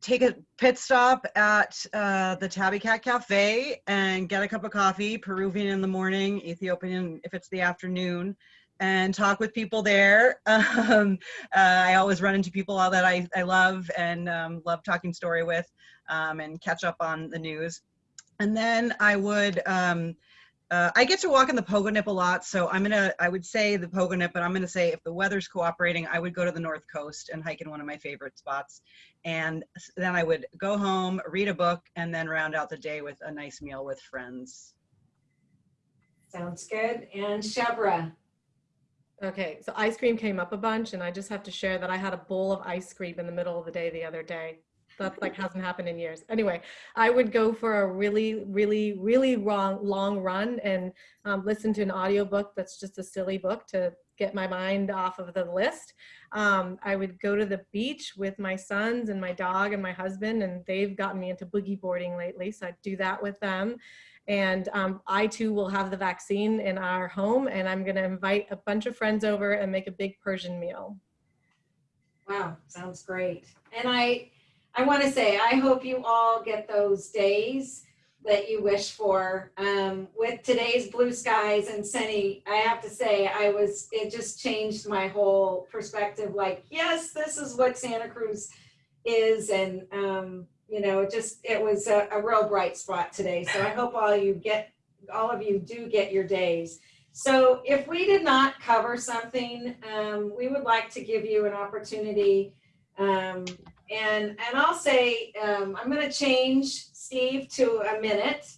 take a pit stop at uh, the Tabby Cat Cafe and get a cup of coffee, Peruvian in the morning, Ethiopian if it's the afternoon and talk with people there. (laughs) Um, uh, I always run into people all that I, I love and um, love talking story with um, and catch up on the news. And then I would, um, uh, I get to walk in the Pogonip a lot, so I'm gonna, I would say the Pogonip, but I'm gonna say if the weather's cooperating, I would go to the North Coast and hike in one of my favorite spots. And then I would go home, read a book, and then round out the day with a nice meal with friends. Sounds good. And Shebreh? Okay, so ice cream came up a bunch and I just have to share that I had a bowl of ice cream in the middle of the day the other day. That like hasn't happened in years. Anyway, I would go for a really, really, really long, long run and um, listen to an audiobook that's just a silly book to get my mind off of the list. Um, I would go to the beach with my sons and my dog and my husband and they've gotten me into boogie boarding lately. So I'd do that with them. And um, I too will have the vaccine in our home and I'm gonna invite a bunch of friends over and make a big Persian meal. Wow, sounds great. And I, I want to say, I hope you all get those days that you wish for. Um, with today's blue skies and sunny, I have to say, I was, it just changed my whole perspective. Like, yes, this is what Santa Cruz is. And, um, you know, it just, it was a, a real bright spot today. So I hope all you get, all of you do get your days. So if we did not cover something, um, we would like to give you an opportunity. Um, and, and I'll say, um, I'm gonna change Steve to a minute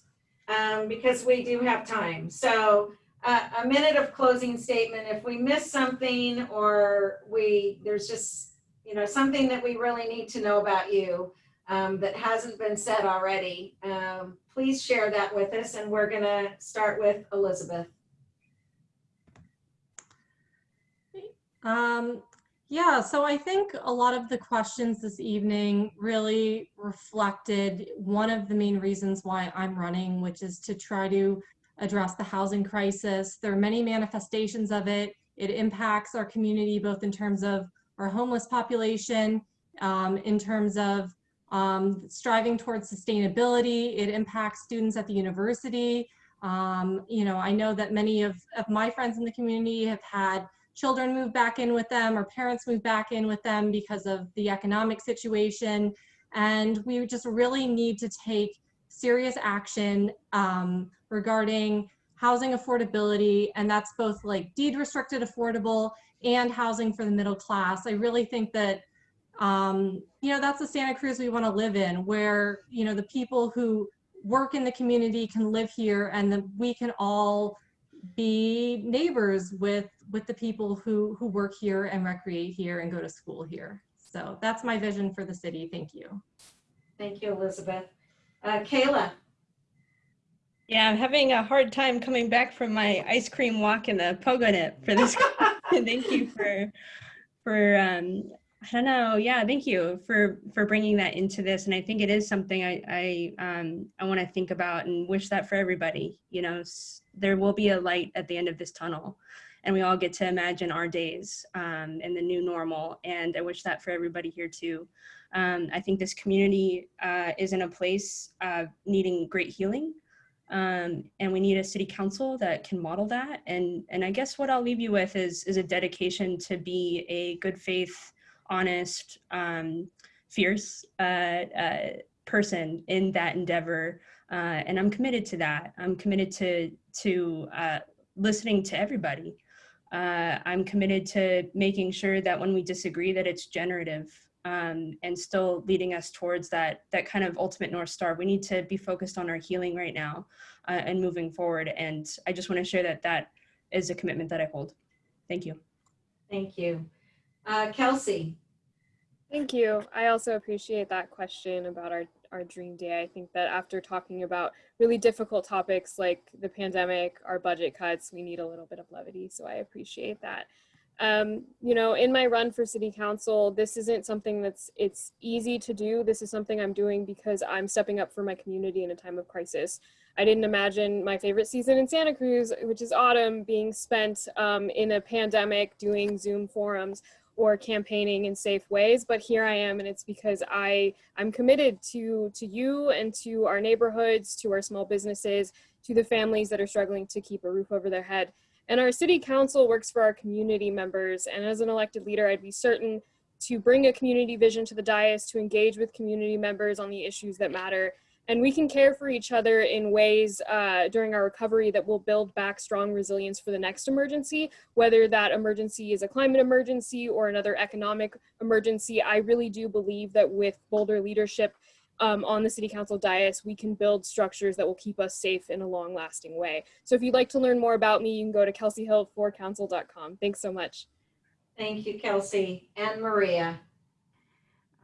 um, because we do have time. So uh, a minute of closing statement. If we miss something or we, there's just, you know, something that we really need to know about you um, that hasn't been said already, um, please share that with us. And we're gonna start with Elizabeth. Um, yeah, so I think a lot of the questions this evening really reflected one of the main reasons why I'm running, which is to try to address the housing crisis. There are many manifestations of it. It impacts our community, both in terms of our homeless population, um, in terms of um, striving towards sustainability. It impacts students at the university. Um, you know, I know that many of, of my friends in the community have had children move back in with them or parents move back in with them because of the economic situation. And we just really need to take serious action um, regarding housing affordability. And that's both like deed restricted affordable and housing for the middle class. I really think that, um, you know, that's the Santa Cruz we want to live in where, you know, the people who work in the community can live here and that we can all be neighbors with with the people who who work here and recreate here and go to school here. So that's my vision for the city. Thank you. Thank you, Elizabeth. Uh, Kayla. Yeah, I'm having a hard time coming back from my ice cream walk in the Pogonip for this. (laughs) (laughs) thank you for for um, I don't know. Yeah, thank you for for bringing that into this, and I think it is something I I um I want to think about and wish that for everybody. You know, there will be a light at the end of this tunnel, and we all get to imagine our days um, and the new normal. And I wish that for everybody here too. Um, I think this community uh, is in a place uh, needing great healing. Um, and we need a city council that can model that. And, and I guess what I'll leave you with is, is a dedication to be a good faith, honest, um, fierce uh, uh, person in that endeavor. Uh, and I'm committed to that. I'm committed to, to uh, listening to everybody. Uh, I'm committed to making sure that when we disagree that it's generative um, and still leading us towards that, that kind of ultimate North Star. We need to be focused on our healing right now uh, and moving forward. And I just wanna share that that is a commitment that I hold. Thank you. Thank you. Uh, Kelsey, Thank you. I also appreciate that question about our, our dream day. I think that after talking about really difficult topics like the pandemic, our budget cuts, we need a little bit of levity. So I appreciate that. Um, you know, in my run for city council, this isn't something that's it's easy to do. This is something I'm doing because I'm stepping up for my community in a time of crisis. I didn't imagine my favorite season in Santa Cruz, which is autumn, being spent um, in a pandemic doing Zoom forums or campaigning in safe ways but here i am and it's because i i'm committed to to you and to our neighborhoods to our small businesses to the families that are struggling to keep a roof over their head. And our city council works for our community members and as an elected leader i'd be certain to bring a community vision to the dais to engage with community members on the issues that matter and we can care for each other in ways uh, during our recovery that will build back strong resilience for the next emergency, whether that emergency is a climate emergency or another economic emergency. I really do believe that with bolder leadership um, on the city council dais, we can build structures that will keep us safe in a long lasting way. So if you'd like to learn more about me, you can go to kelseyhill4council.com. Thanks so much. thank you, Kelsey, and Maria.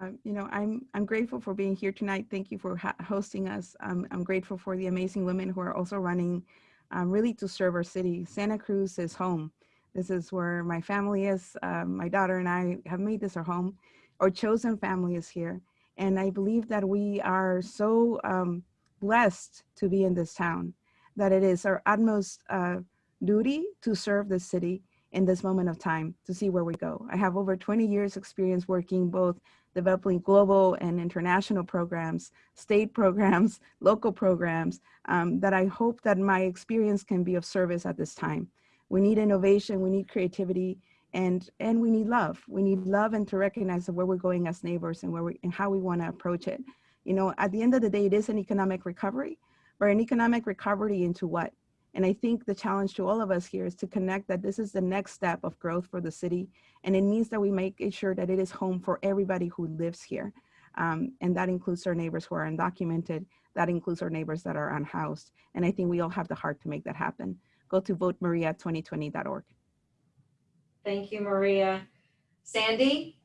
Um, you know, I'm I'm grateful for being here tonight. Thank you for hosting us. Um, I'm grateful for the amazing women who are also running, um, really to serve our city. Santa Cruz is home. This is where my family is. Um, my daughter and I have made this our home. Our chosen family is here, and I believe that we are so um, blessed to be in this town that it is our utmost uh, duty to serve the city in this moment of time to see where we go. I have over 20 years experience working both developing global and international programs, state programs, (laughs) local programs, um, that I hope that my experience can be of service at this time. We need innovation, we need creativity, and, and we need love. We need love and to recognize where we're going as neighbors and, where we, and how we wanna approach it. You know, at the end of the day, it is an economic recovery, but an economic recovery into what? And I think the challenge to all of us here is to connect that this is the next step of growth for the city. And it means that we make sure that it is home for everybody who lives here. Um, and that includes our neighbors who are undocumented. That includes our neighbors that are unhoused. And I think we all have the heart to make that happen. Go to votemaria2020.org. Thank you, Maria. Sandy?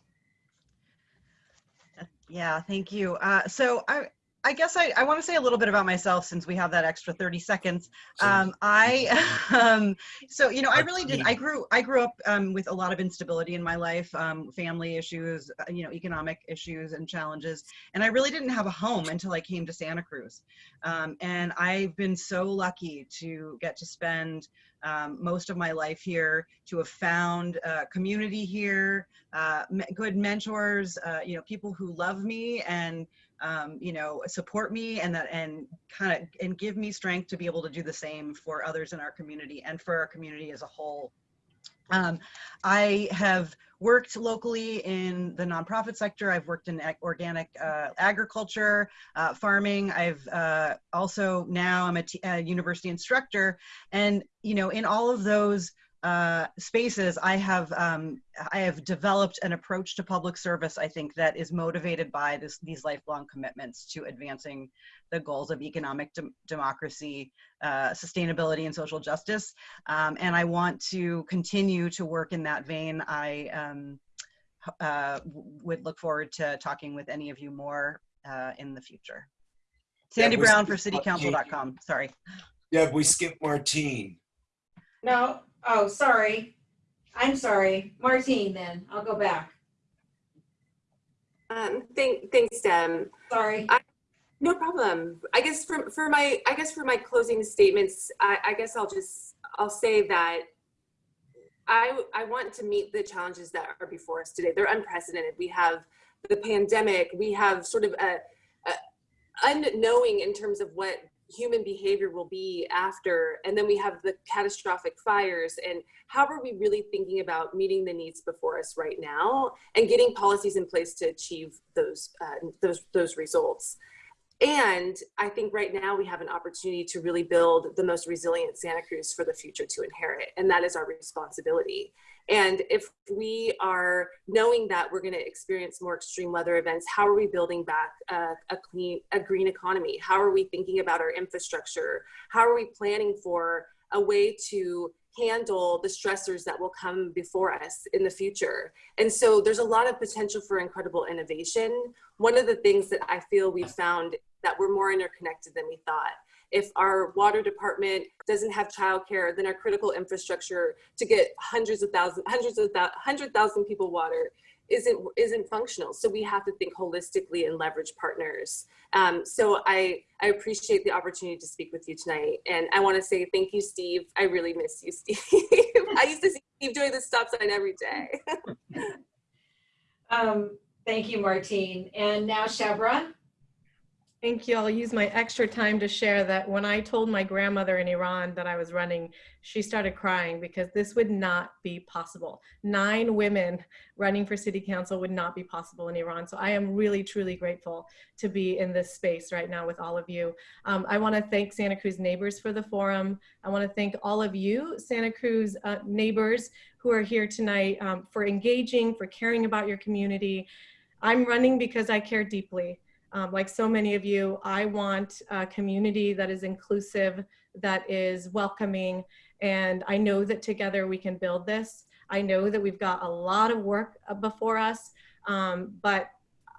Yeah, thank you. Uh, so I, I guess I, I want to say a little bit about myself since we have that extra 30 seconds. Um, I, (laughs) um, so, you know, I really did, I grew, I grew up um, with a lot of instability in my life, um, family issues, uh, you know, economic issues and challenges. And I really didn't have a home until I came to Santa Cruz. Um, and I've been so lucky to get to spend um, most of my life here, to have found uh, community here, uh, good mentors, uh, you know, people who love me and um, you know, support me and that and kind of and give me strength to be able to do the same for others in our community and for our community as a whole. Um, I have worked locally in the nonprofit sector. I've worked in ag- organic uh, agriculture, uh, farming. I've uh, also now I'm a, university instructor, and you know, in all of those uh, spaces, I have um, I have developed an approach to public service. I think that is motivated by this, these lifelong commitments to advancing the goals of economic dem- democracy, uh, sustainability, and social justice. Um, and I want to continue to work in that vein. I um, uh, would look forward to talking with any of you more uh, in the future. Sandy Yeah, Brown for skipped citycouncil.com. Sorry. Yeah, we skipped Martine. No, oh, sorry. I'm sorry. Martine then, I'll go back. Um, thank, thanks, Deb. Sorry. I, No problem. I guess for, for my, I guess for my closing statements, I, I guess I'll just, I'll say that I, I want to meet the challenges that are before us today. They're unprecedented. We have the pandemic. We have sort of a, a unknowing in terms of what human behavior will be after, and then we have the catastrophic fires, and how are we really thinking about meeting the needs before us right now and getting policies in place to achieve those uh, those those results. And I think right now we have an opportunity to really build the most resilient Santa Cruz for the future to inherit, and that is our responsibility. And if we are knowing that we're going to experience more extreme weather events, how are we building back a, a clean, a green economy? How are we thinking about our infrastructure? How are we planning for a way to handle the stressors that will come before us in the future? And so there's a lot of potential for incredible innovation. One of the things that I feel we've found that we're more interconnected than we thought if our water department doesn't have childcare, then our critical infrastructure to get hundreds of thousands, hundreds of hundred thousand people water isn't isn't functional. So we have to think holistically and leverage partners. Um, so I I appreciate the opportunity to speak with you tonight, and I want to say thank you, Steve. I really miss you, (laughs) Steve. I used to see Steve doing the stop sign every day. (laughs) Um, thank you, Martine. And now Shebreh. Thank you. I'll use my extra time to share that when I told my grandmother in Iran that I was running, she started crying because this would not be possible. Nine women running for city council would not be possible in Iran. So I am really, truly grateful to be in this space right now with all of you. Um, I want to thank Santa Cruz neighbors for the forum. I want to thank all of you, Santa Cruz uh, neighbors who are here tonight um, for engaging, for caring about your community. I'm running because I care deeply. Um, like so many of you, I want a community that is inclusive, that is welcoming, and I know that together we can build this. I know that we've got a lot of work uh, before us, um, but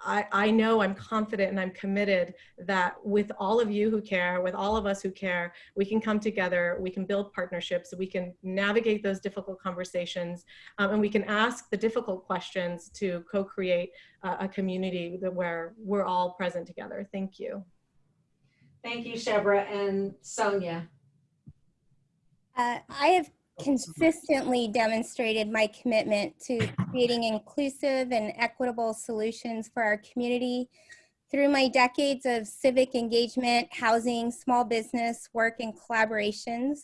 I, I know I'm confident and I'm committed that with all of you who care, with all of us who care, we can come together, we can build partnerships, we can navigate those difficult conversations, um, and we can ask the difficult questions to co-create uh, a community that where we're all present together. Thank you. Thank you, Shebreh and Sonja. Uh, I have consistently demonstrated my commitment to creating inclusive and equitable solutions for our community through my decades of civic engagement, housing, small business work, and collaborations.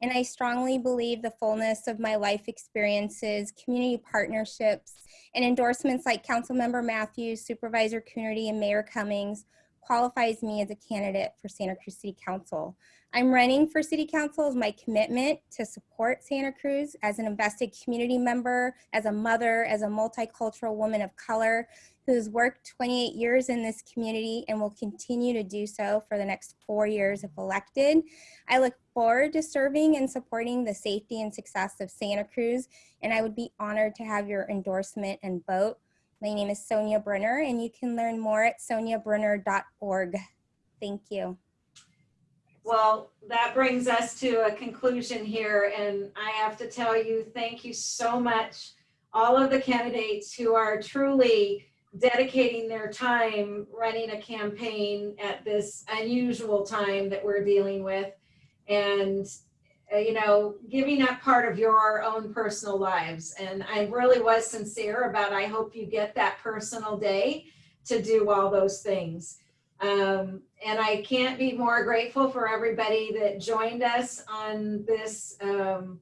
And I strongly believe the fullness of my life experiences, community partnerships, and endorsements like Councilmember Mathews, Supervisor Coonerty, and Mayor Cummings qualifies me as a candidate for Santa Cruz City Council. I'm running for City Council as my commitment to support Santa Cruz as an invested community member, as a mother, as a multicultural woman of color who's worked 28 years in this community and will continue to do so for the next four years if elected. I look forward to serving and supporting the safety and success of Santa Cruz, and I would be honored to have your endorsement and vote. My name is Sonja Brunner, and you can learn more at sonjabrunner.org. Thank you. Well, that brings us to a conclusion here, and I have to tell you, thank you so much, all of the candidates who are truly dedicating their time running a campaign at this unusual time that we're dealing with, and you know, giving up part of your own personal lives. And I really was sincere about I hope you get that personal day to do all those things. Um, and I can't be more grateful for everybody that joined us on this um,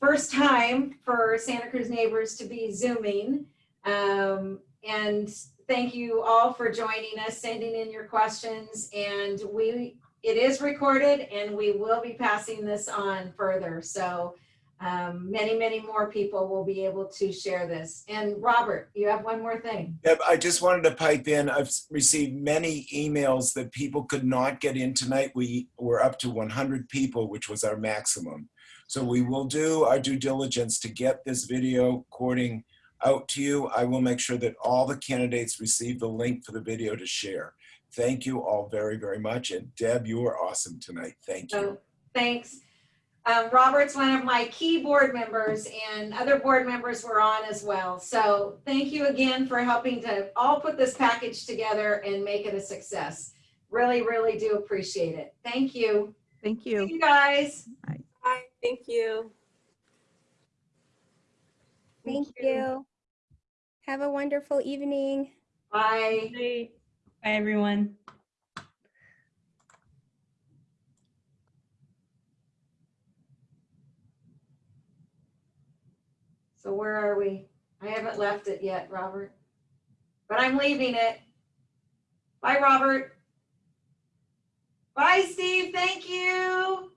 first time for Santa Cruz Neighbors to be Zooming. Um, and thank you all for joining us, sending in your questions. And we it is recorded and we will be passing this on further. So um, many, many more people will be able to share this. And Robert, you have one more thing. Yep, I just wanted to pipe in. I've received many emails that people could not get in tonight. We were up to 100 people, which was our maximum. So we will do our due diligence to get this video recording out to you. I will make sure that all the candidates receive the link for the video to share. Thank you all very, very much. And Deb, you are awesome tonight. Thank you. So thanks. Um, Robert's one of my key board members and other board members were on as well. So thank you again for helping to all put this package together and make it a success. Really, really do appreciate it. Thank you. Thank you. See you guys. Bye. Thank you. Thank you. Have a wonderful evening. Bye. Bye, everyone. So where are we? I haven't left it yet, Robert, but I'm leaving it. Bye, Robert. Bye, Steve. Thank you.